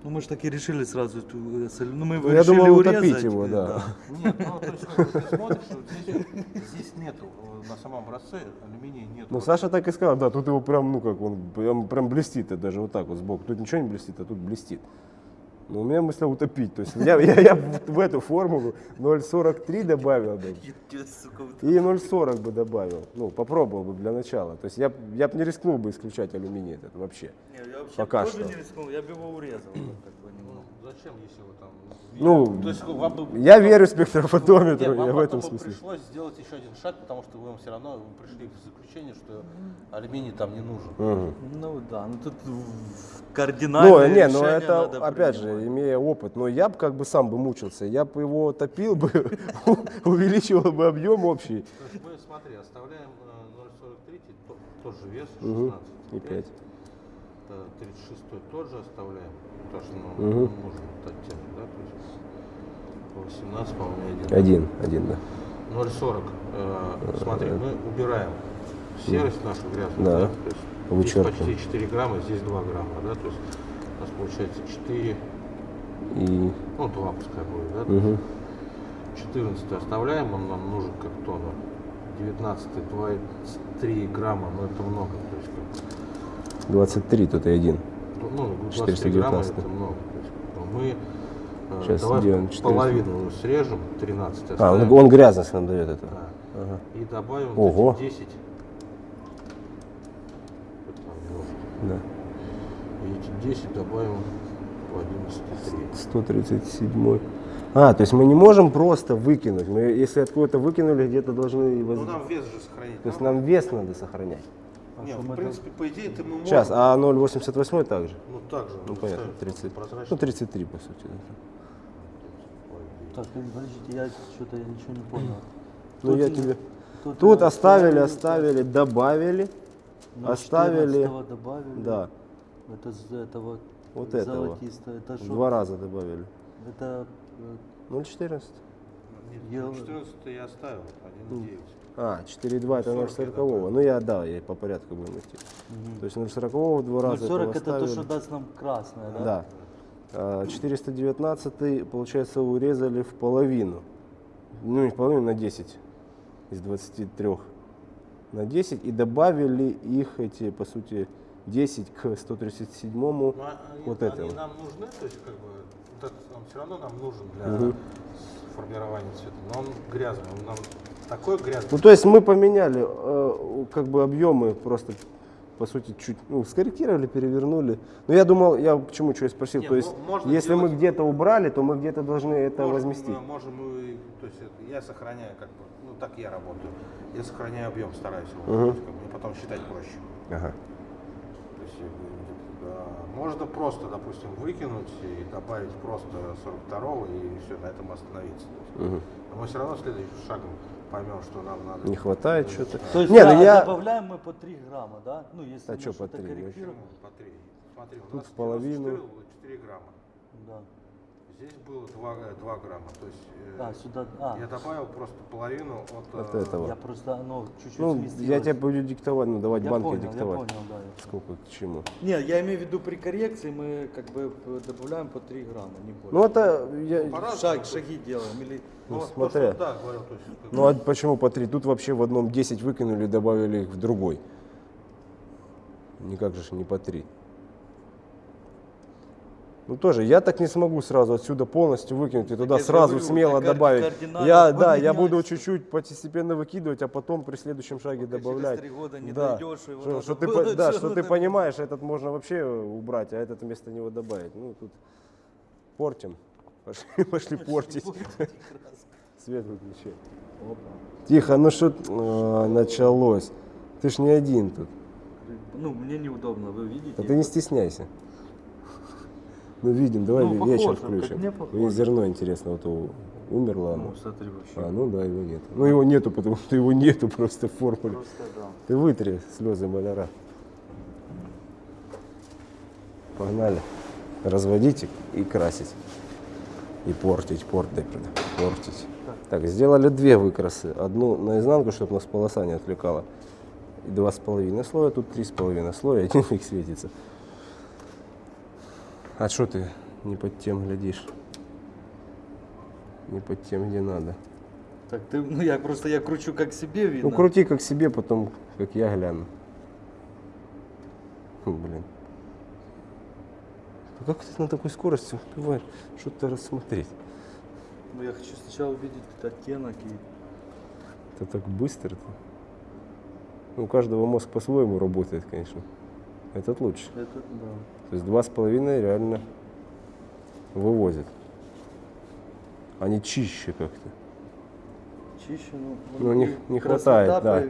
Ну мы же так и решили сразу. эту, э, Ну мы его Я решили думал урезать, утопить его, э, да. Нет, ну то есть ты смотришь, здесь, здесь нету, э, на самом образце алюминия нету. Ну, Саша так и сказал, да, тут его прям, ну, как он, прям, прям блестит, это даже вот так вот сбоку. Тут ничего не блестит, а тут блестит. Но у меня мысля утопить. То есть я, я, я в, эту формулу 0,43 добавил бы. И 0,40 бы добавил. Ну, попробовал бы для начала. То есть я, я бы не рискнул бы исключать алюминий этот вообще. Не, я вообще Пока тоже что. не рискнул, я бы его урезал. как бы, Ну. Зачем, если вы там... Ну, то есть вам бы... Я верю спектрофотометру, Нет, я в этом смысле. пришлось сделать еще один шаг, потому что вы все равно вы пришли к заключению, что алюминий там не нужен. Мгм. Ну да, ну тут в- кардинальное Ну, не, ну решение это, надо опять же, имея опыт, но я бы как бы сам бы мучился, я бы его топил бы, [LAUGHS] увеличивал бы объем общий. То есть мы, смотри, оставляем э, 0,43, то- тот же вес, Мгм. 16. И 5. 36 тоже оставляем, потому что ну, Мгм. нужен этот оттенок, да, то есть по 18, по-моему, один. Один, один, да. 0,40, э, смотри, мы убираем серость нашу грязную, Да. да, то есть здесь почти 4 грамма, здесь 2 грамма, да, то есть у нас получается 4, И, ну 2 пускай будет, да, мгм. 14 оставляем, он нам нужен как тонна. 19 2,3 грамма, но это много. То есть, как, 23 тут и один. ну, ну, 23 грамма 419. это много. То есть, ну, мы э, Сейчас давай сделаем 400. половину срежем, 13 А, оставим. он, он грязность нам дает это. Да. Ага. И добавим Ого. вот эти 10. Вот там немножко. Да. И эти 10 добавим в 11,3. 137. А, то есть мы не можем просто выкинуть. Мы, если откуда-то выкинули, где-то должны... воз- Ну нам вес же сохранить. То есть нам вес надо сохранять. Нет, в принципе, по идее, это мы можем. Сейчас, а 0,88 также? Ну так же. Ну понятно, ставим 30. прозрачно. Ну 33 по сути. да. Так, э, подождите, я что-то я ничего не понял. Ну я тебе... Тут, Тут оставили, оставили, добавили. на оставили- 14 добавили. Да, Это с этого Вот этого. Это что? два раза добавили. Это э, 0,14. Нет, Я- 14 я оставил, 1,9. А, 4,2 это 40 я 0,40. добавил. Ну я, да, я по порядку будем идти. То есть 0,40 два раза 40 этого это то, что даст нам красное, да? Да. А, 419, получается, урезали в половину. Ну, не в половину, на 10 из 23. На 10 и добавили их эти, по сути, 10 к 137. Ну, а они, Вот они этого. нам нужны, то есть как бы вот этот он все равно нам нужен для формирования цвета. Но он грязный, он нам такой грязный. Ну, то есть мы поменяли э, как бы объемы просто по сути, чуть ну, скорректировали, перевернули. Но я думал, я почему что я спросил, Не, то есть, ну, можно если мы делать- где-то убрали, то мы где-то должны это Можем, возместить. мы- Можем, мы, то есть я сохраняю как бы, ну так я работаю. Я сохраняю объем, стараюсь его, есть, как бы, потом считать проще. Ага. То есть, да, можно просто, допустим, выкинуть и добавить просто 42 и все, на этом остановиться. Есть, Мгм. Но мы все равно следующим шагом поймем, что нам надо. Не хватает что-то. То есть Не, да, ну я... добавляем мы по 3 грамма, да? Ну, если А мы чё по что-то три? корректируем. Почему? По 3. Смотри, у Тут нас в половину. 94 было 4 грамма. Да. Здесь было 2, 2 грамма. То есть А, сюда, а, я добавил просто половину от, От э, этого. я просто, оно чуть-чуть Ну, сместилось. я тебе буду диктовать, ну, давать Я банки понял, диктовать. я понял, да. я Сколько к чему. Не, я имею в виду при коррекции мы как бы добавляем по 3 грамма, не больше. Ну, это... Я... По-разному. Шаг, шаги делаем. Или... Ну, Ну, то, смотря. что, да, говорил, то есть, как Ну, а почему по три? Тут вообще в одном 10 выкинули, добавили их в другой. Никак же не по три. Ну тоже, я так не смогу сразу отсюда полностью выкинуть и туда же сразу говорю, смело добавить. Я, да, я буду чуть-чуть постепенно выкидывать, а потом при следующем шаге Пока через добавлять. три года не да. дойдёшь, его что, что ты, было да, что ты понимаешь, этот можно вообще убрать, а этот вместо него добавить. Ну тут портим. [LAUGHS] Пошли, пошли портить. [LAUGHS] Свет выключай. Тихо, ну что а, началось? Ты ж не один тут. Ну, мне неудобно, вы видите? А ты не стесняйся. Ну видим, давай Ну, ве- похоже, вечер как включим. мне похоже. Мне зерно интересно, вот у- умерло оно. Ну, смотри вообще. А, ну да, его нет. Ну его нету, потому что его нету просто в формуле. Просто, да. Ты вытри слезы маляра. Погнали. Разводить и- и красить. И портить, портить, портить. Так, сделали две выкрасы. Одну наизнанку, чтобы нас полоса не отвлекала. И два с половиной слоя, тут три с половиной слоя, [LAUGHS] один фиг светится. А что ты не под тем глядишь? Не под тем, где надо. Так ты, ну я просто, я кручу как себе видно. Ну крути как себе, потом как я гляну. Фу, Блин. Ну как ты на такой скорости успеваешь что-то рассмотреть? Ну, я хочу сначала увидеть этот оттенок и... Это так быстро. -то. Ну, у каждого мозг по-своему работает, конечно. Этот лучше. Это, да. То есть два с половиной реально вывозит. Они чище как-то. Чище, ну... Ну, не- не хватает, да.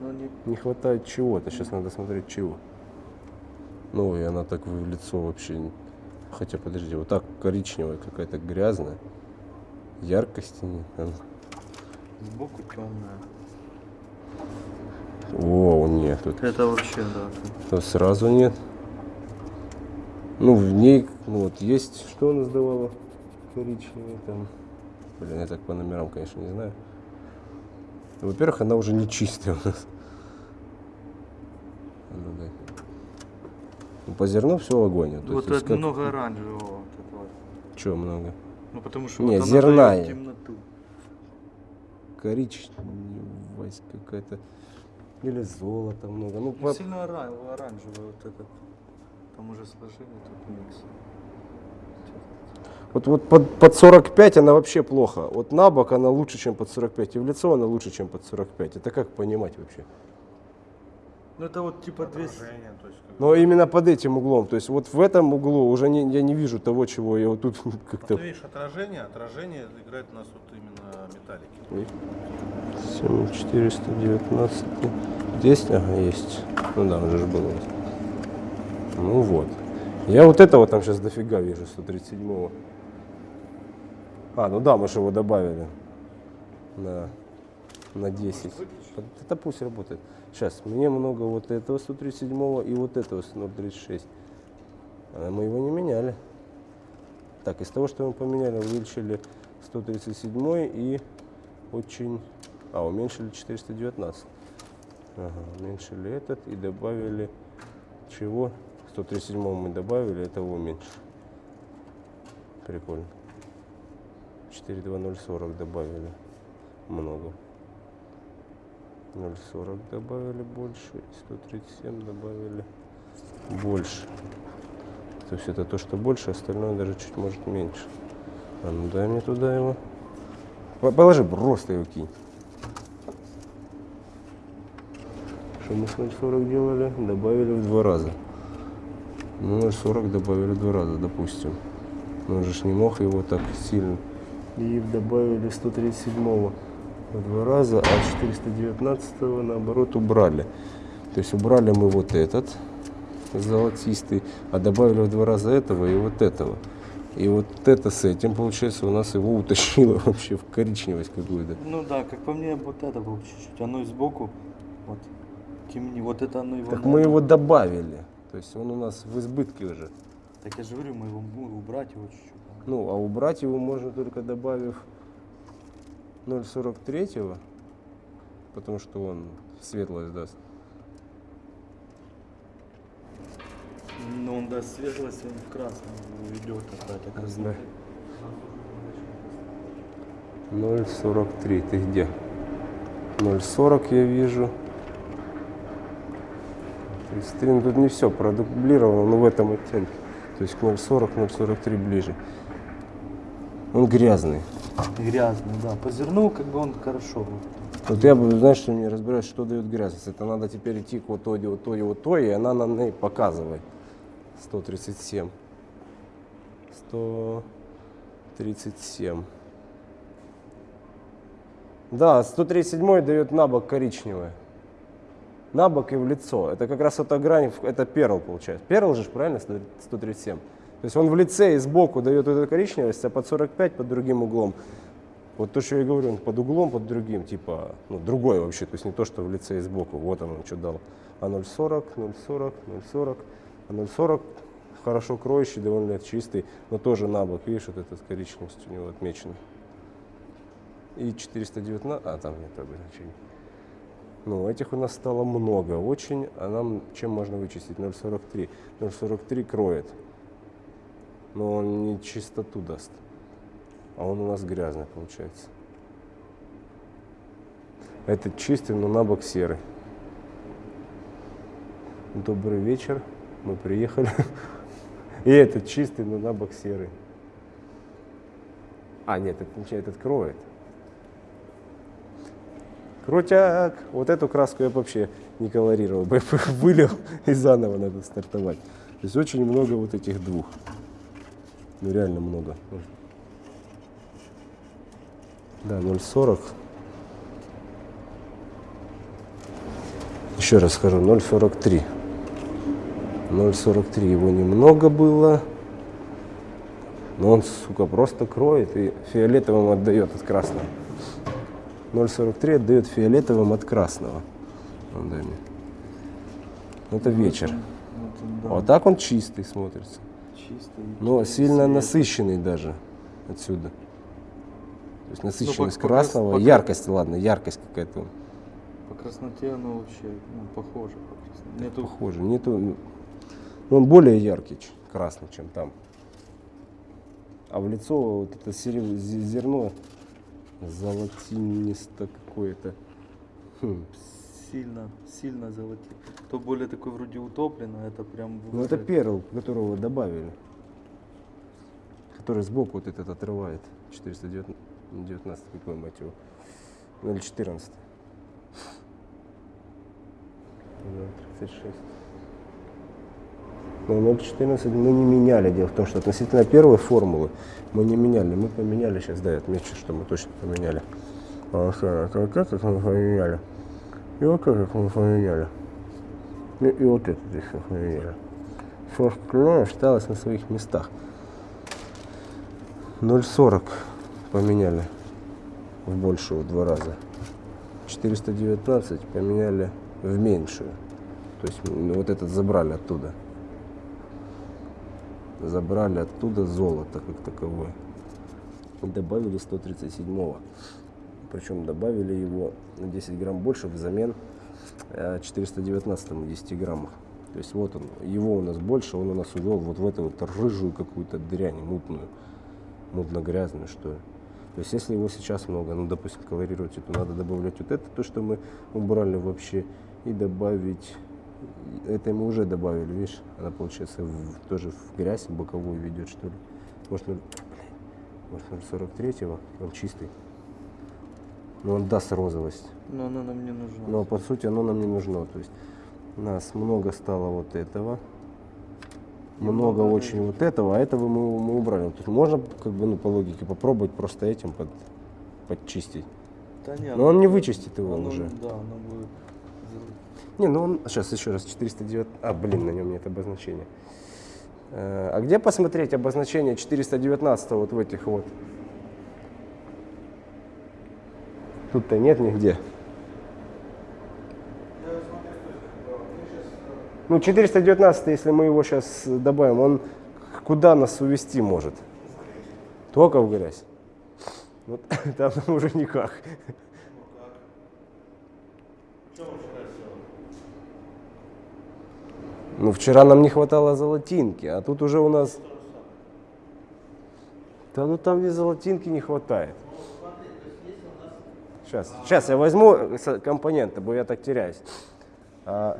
но не... Не хватает чего-то. Сейчас надо смотреть чего. Ну, и она так в лицо вообще... Хотя, подожди, вот так коричневая какая-то грязная. Яркости нет. Она- Сбоку темная. О, нет, тут Это вообще, да. то сразу нет. Ну, в ней, ну, вот есть, что она сдавала коричневый там. Блин, я так по номерам, конечно, не знаю. Во-первых, она уже не чистая у нас. Ну, дай. Ну, по зерну все в огонь. Вот есть, это как- много оранжевого. Вот этого. Чё много? Ну, потому что Не, вот зерна темноту. Коричневость какая-то. Или золота много. Ну, Ну, по- сильно оран- оранжевый вот этот. Там уже сложили тут микс. Вот, вот под, под 45 она вообще плохо. Вот на бок она лучше, чем под 45. И в лицо она лучше, чем под 45. Это как понимать вообще? Ну это вот типа 200. Отражение, то есть, как Но именно под этим углом. То есть вот в этом углу уже не, я не вижу того, чего я вот тут [LAUGHS] Ну, как-то... ты видишь отражение, отражение играет у нас вот именно металлики. 7419. Здесь, ага, есть. Ну да, уже же было. Ну вот. Я вот этого там сейчас дофига вижу, 137-го. А, ну да, мы же его добавили. На, на 10. Под- Это пусть работает. Сейчас, мне много вот этого 137-го и вот этого 036. А мы его не меняли. Так, из того, что мы поменяли, увеличили 137 и очень... А, уменьшили 419. Ага, уменьшили этот и добавили чего? 137 мы добавили, этого уменьшили. Прикольно. 42040 добавили. Много. 040 добавили больше, и 137 добавили больше. То есть это то, что больше, остальное даже чуть может меньше. А ну дай мне туда его. По- Положи, просто его кинь. Что мы с 0,40 делали? Добавили в два раза. Ну, 0,40 добавили два раза, допустим. Но он же ж не мог его так сильно. И добавили 137 в два раза, а 419 наоборот убрали. То есть убрали мы вот этот золотистый, а добавили в два раза этого и вот этого. И вот это с этим, получается, у нас его утащило [LAUGHS] вообще в коричневость какую-то. Ну да, как по мне, вот это было чуть-чуть. Оно и сбоку, вот, темни, вот это оно его... Так надо. мы его добавили. То есть он у нас в избытке уже. Так я же говорю, мы его ну, убрать его чуть-чуть. Ну, а убрать его можно только добавив 0,43, потому что он светлость даст. Ну он даст светлость, он в красном уйдет опять, красноты. 0,43. Ты где? 0,40 я вижу. 33. Ну, тут не все продублировано, но в этом оттенке. То есть к 0,40, 0,43 ближе. Он грязный. Грязный, да. По зерну как бы он хорошо. вот. Я, бы, знаешь, что не разбираюсь, что дает грязность. Это надо теперь идти к вот той, вот той, вот той, и она нам и показывает. 137. 137. Да, 137 дает на бок коричневое. На бок и в лицо. Это как раз эта грань, это перл получается. Перл же, правильно, 137? То есть он в лице и сбоку дает эту коричневость, а под 45 под другим углом. Вот то, что я говорю, он под углом, под другим, типа, ну, другой вообще, то есть не то, что в лице и сбоку, вот он, он что дал. А 0,40, 0,40, 0,40, а 0,40 хорошо кроющий, довольно чистый, но тоже на бок, видишь, вот эта коричневость у него отмечена. И 419, а там нет обозначений. Ну, этих у нас стало много очень, а нам чем можно вычистить? 0,43. 0,43 кроет, но он не чистоту даст. А он у нас грязный получается. Этот чистый, но на бок серый. Добрый вечер. Мы приехали. [LAUGHS] И этот чистый, но на бок серый. А, нет, это, ничего, этот кроет. Крутяк! Вот эту краску я вообще не колорировал. бы [LAUGHS] Вылил и заново надо стартовать. То есть очень много вот этих двух. Ну реально много. Да, 0,40. Еще раз скажу, 0,43. 0,43 его немного было. Но он, сука, просто кроет и фиолетовым отдает от красного. 0,43 отдает фиолетовым от красного. Вон, дай мне. Это вечер. Вот он, да, А вот так он чистый смотрится. чистый. Но сильно Свет. насыщенный даже отсюда. То есть насыщенность по- по красного, по- яркость, ладно, яркость какая-то По красноте оно вообще ну, похоже. По красноте. Нету похоже. Нету, ну, он более яркий, красный, чем там. А в лицо вот это зерно золотинисто какое-то. Хм, сильно, сильно золотит. То более такой вроде утоплено, это прям... Ну это перл, которого добавили. Который сбоку вот этот отрывает. 419, какой мать его. Ну или 14. Да, 36. Но 0.14 мы не меняли. Дело в том, что относительно первой формулы мы не меняли. Мы поменяли, сейчас да, я отмечу, что мы точно поменяли. А что, как, как это мы поменяли? И вот как мы поменяли. И, и вот это еще поменяли. Все остальное осталось на своих местах. 0,40 поменяли в большую в два раза. 419 поменяли в меньшую. То есть м, вот этот забрали оттуда. Забрали оттуда золото как таковое. Добавили 137-го. Причем добавили его на 10 грамм больше взамен э, 419 10 граммах. То есть вот он, его у нас больше, он у нас увел вот в эту вот рыжую какую-то дрянь, мутную, мутно-грязную, что ли. То есть если его сейчас много, ну, допустим, колорировать, то надо добавлять вот это, то, что мы убрали вообще, и добавить, это мы уже добавили, видишь, она получается в- тоже в грязь боковую ведет, что ли. Может, 0, может 0,43, он чистый. Но он даст розовость. Но она нам не нужна. Но по сути оно нам не нужно. То есть у нас много стало вот этого. Много Немного очень вот этого, а этого мы, мы убрали. То есть можно как бы ну, по логике попробовать просто этим под, подчистить. Да нет, Но он не вычистит его оно- уже. Да, оно будет... Не, ну он сейчас еще раз 409. А, блин, на нем нет обозначения. Э, А где посмотреть обозначение 419 вот в этих вот? Тут-то нет нигде. Ну, 419, если мы его сейчас добавим, он куда нас увести может? Только в грязь. Вот [LAUGHS] там уже никак. Ну, вчера нам не хватало золотинки, а тут уже у нас... Да ну там где золотинки не хватает. Сейчас, сейчас я возьму компоненты, бо я так теряюсь. А,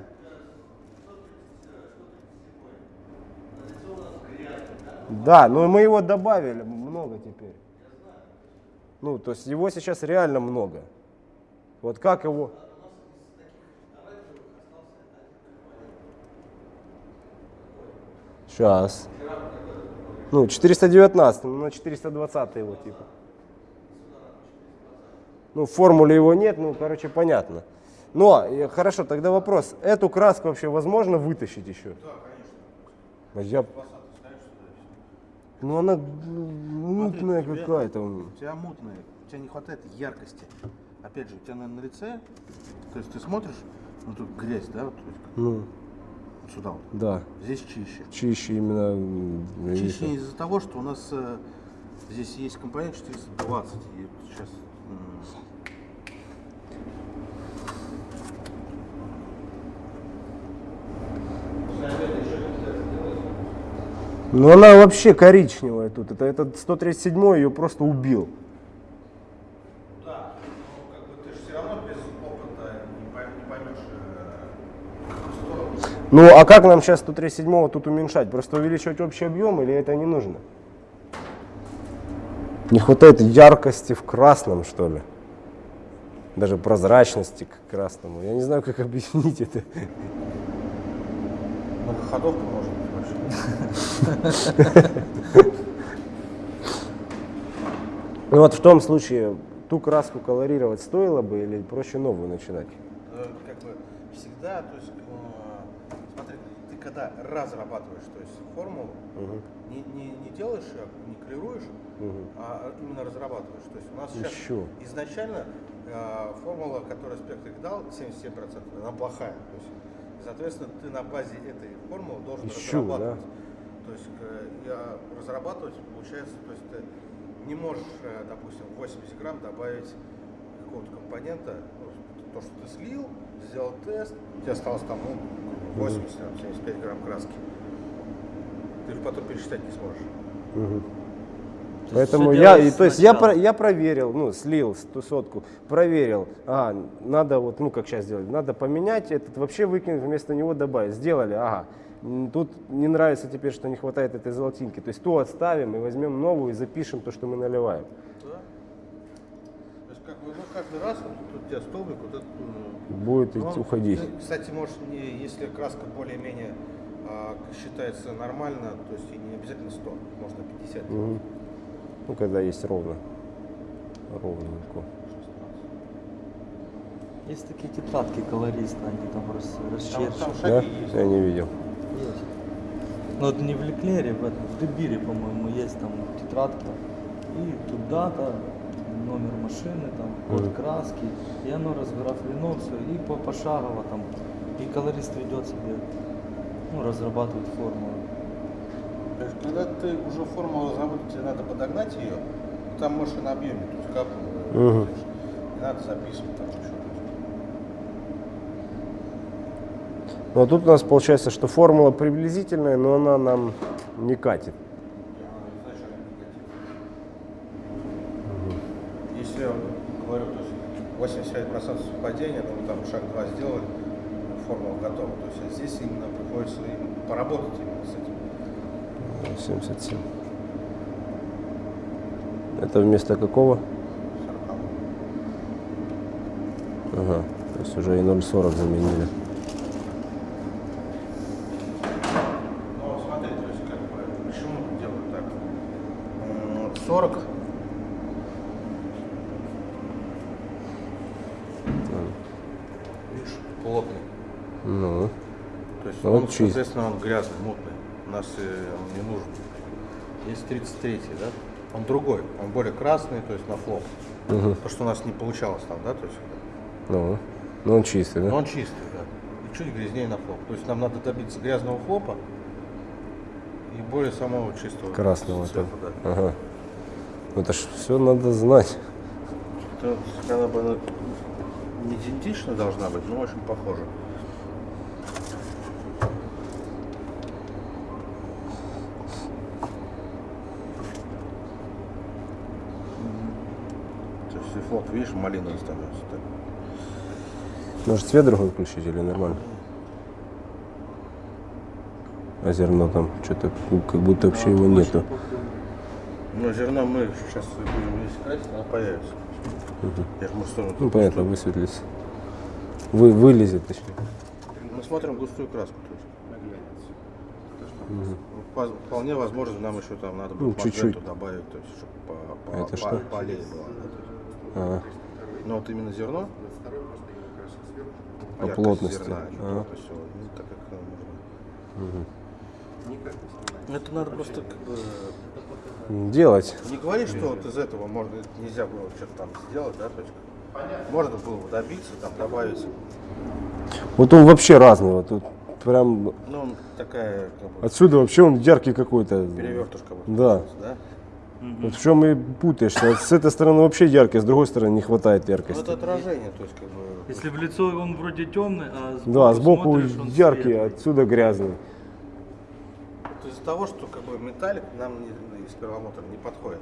Да, но мы его добавили много теперь. Ну, то есть его сейчас реально много. Вот как его... Сейчас. Ну, 419, ну, на 420 его типа. Ну, в формуле его нет, ну, короче, понятно. Но, хорошо, тогда вопрос. Эту краску вообще возможно вытащить еще? Да, конечно. Я... Ну, она ну, мутная какая-то. У тебя мутная, у тебя не хватает яркости. Опять же, у тебя на, на лице, то есть ты смотришь, ну тут грязь, да, вот, Ну, сюда вот. да. Здесь чище. Чище именно. Чище из-за того, что у нас э, здесь есть компонент 420. И сейчас Ну она вообще коричневая тут. Это этот 137 ее просто убил. Да, но как бы ты же все равно без опыта не поймешь, что Ну а как нам сейчас 137 тут уменьшать? Просто увеличивать общий объем или это не нужно? Не хватает яркости в красном, что ли? Даже прозрачности к красному. Я не знаю, как [LAUGHS] объяснить это. многоходовка может быть вообще. [LAUGHS] Ну вот в том случае ту краску колорировать стоило бы или проще новую начинать? Э, как бы всегда, то есть, когда разрабатываешь, то есть формулу, не, не, не делаешь не клируешь, а именно разрабатываешь. То есть у нас сейчас Еще. изначально э, формула, которую Спектрик дал, 77%, она плохая. То есть, соответственно, ты на базе этой формулы должен Ищу, разрабатывать. То есть э, я разрабатывать, получается, то есть ты не можешь, э, допустим, в 80 грамм добавить какого-то компонента, ну, то, что ты слил, сделал тест, у тебя осталось там ну, 80, там, 75 грамм краски. Ты же потом пересчитать не сможешь. Мгм. То Поэтому я, и, то есть я, про- я проверил, ну, слил ту сотку, проверил, а, надо вот, ну, как сейчас делать, надо поменять этот, вообще выкинуть, вместо него добавить. Сделали, ага. Тут не нравится теперь, что не хватает этой золотинки. То есть ту отставим и возьмем новую и запишем то, что мы наливаем. Бы, ну, каждый раз вот тут у тебя столбик, вот этот, э, Будет ну, идти- уходить. ты, Кстати, может, не, если краска более-менее а, считается нормально, то есть и не обязательно 100, можно 50. Мгм. Ну, когда есть ровно. Ровненько. Есть такие тетрадки колориста, они там там расчерчивают. Да? есть. Я не видел. Есть. Ну это не в Леклере, в, этом, в Дебире, по-моему, есть там тетрадка. И тут дата, номер машины, там, код Мгм. краски. И оно разграфлено все. И по пошагово там. И колорист ведет себе, ну, разрабатывает формулу. То есть, когда ты уже формулу разработал, тебе надо подогнать ее, там можешь и на объеме, то есть капнул, Мгм. не надо записывать там еще. Ну, а тут у нас получается, что формула приблизительная, но она нам не катит. Если я говорю, то есть 85% совпадения, но мы там шаг 2 сделали, формула готова. То есть а здесь именно приходится им поработать именно с этим. 77. Это вместо какого? 40. Ага. То есть уже и 0,40 заменили. Ну, смотри, то есть как бы, почему делают так? М, 40. Видишь, плотный. Ну. То есть он, вот чист. соответственно, он грязный, мутный. У нас э, он не нужен. Есть 33 да? Он другой, он более красный, то есть на флоп. Мгм. То, что у нас не получалось там, да, то есть. Ну. Ну он чистый, да? Но он чистый, да. И чуть грязнее на флоп. То есть нам надо добиться грязного флопа и более самого чистого Красного. цвета, там. да. Ага. Ну, Это ж все надо знать. Это, она бы она не идентично должна быть, но очень похожа. То есть и флоп, видишь, малиновый становится. так. Может цвет другой включить или нормально? А зерно там что-то как будто вообще его нету. Но зерно мы сейчас будем здесь красить, оно появится. Я же мы сторону Ну понятно, высветлится. Вы, вылезет точнее. Мы смотрим густую краску. То есть. Ну, по- Вполне возможно, нам еще там надо Ну, будет чуть-чуть. магнету добавить, то есть, чтобы по, по, Это по- что? полей было. да, то есть. Ага. Но вот именно зерно. По яркость плотности. зерна, не Ага. плотность ну, так как э, можно. Это надо просто как бы Делать. не говорить, что вот из этого можно нельзя было что-то там сделать, да, то есть можно было бы добиться, там добавить. Вот он вообще разный. Вот тут прям Ну, такая как бы, отсюда вообще он яркий какой-то. перевертушка. вот Да. Да? Вот в чем и путаешься. С этой стороны вообще яркий, с другой стороны не хватает Ну, яркости. это отражение, то есть как бы. Если в лицо он вроде темный, а сбоку, Да, сбоку смотришь, он яркий, светлый. отсюда грязный. Вот из-за того, что как бы металлик нам не- из первомотора не подходит.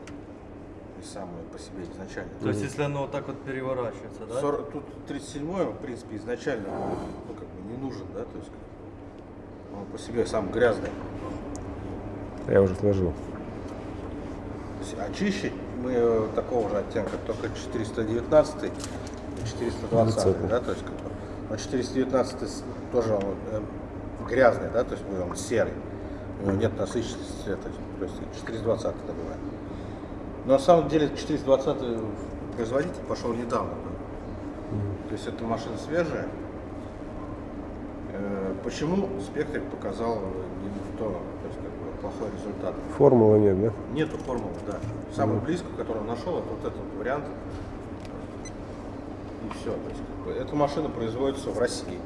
И самое по себе изначально. То есть если оно вот так вот переворачивается, да? 40 тут 37 в принципе, изначально ну, как бы не нужен, да, то есть как бы, он по себе сам грязный. Я уже сложил. Очищить мы э, такого же оттенка, только 419 и 420, да, то есть как бы, но 419 с- тоже он э, грязный, да, то есть он серый, у него нет насыщенности цвета, то есть 420 добываем. Но на самом деле 420 производитель пошел недавно, да. то есть эта машина свежая. Э, Почему спектрик показал не то, то есть как бы плохой результат? Формулы нет, да? Нету формулы, да. Самую близкую, которую нашел, это вот этот вариант. И все. То есть, как бы, эта машина производится в России.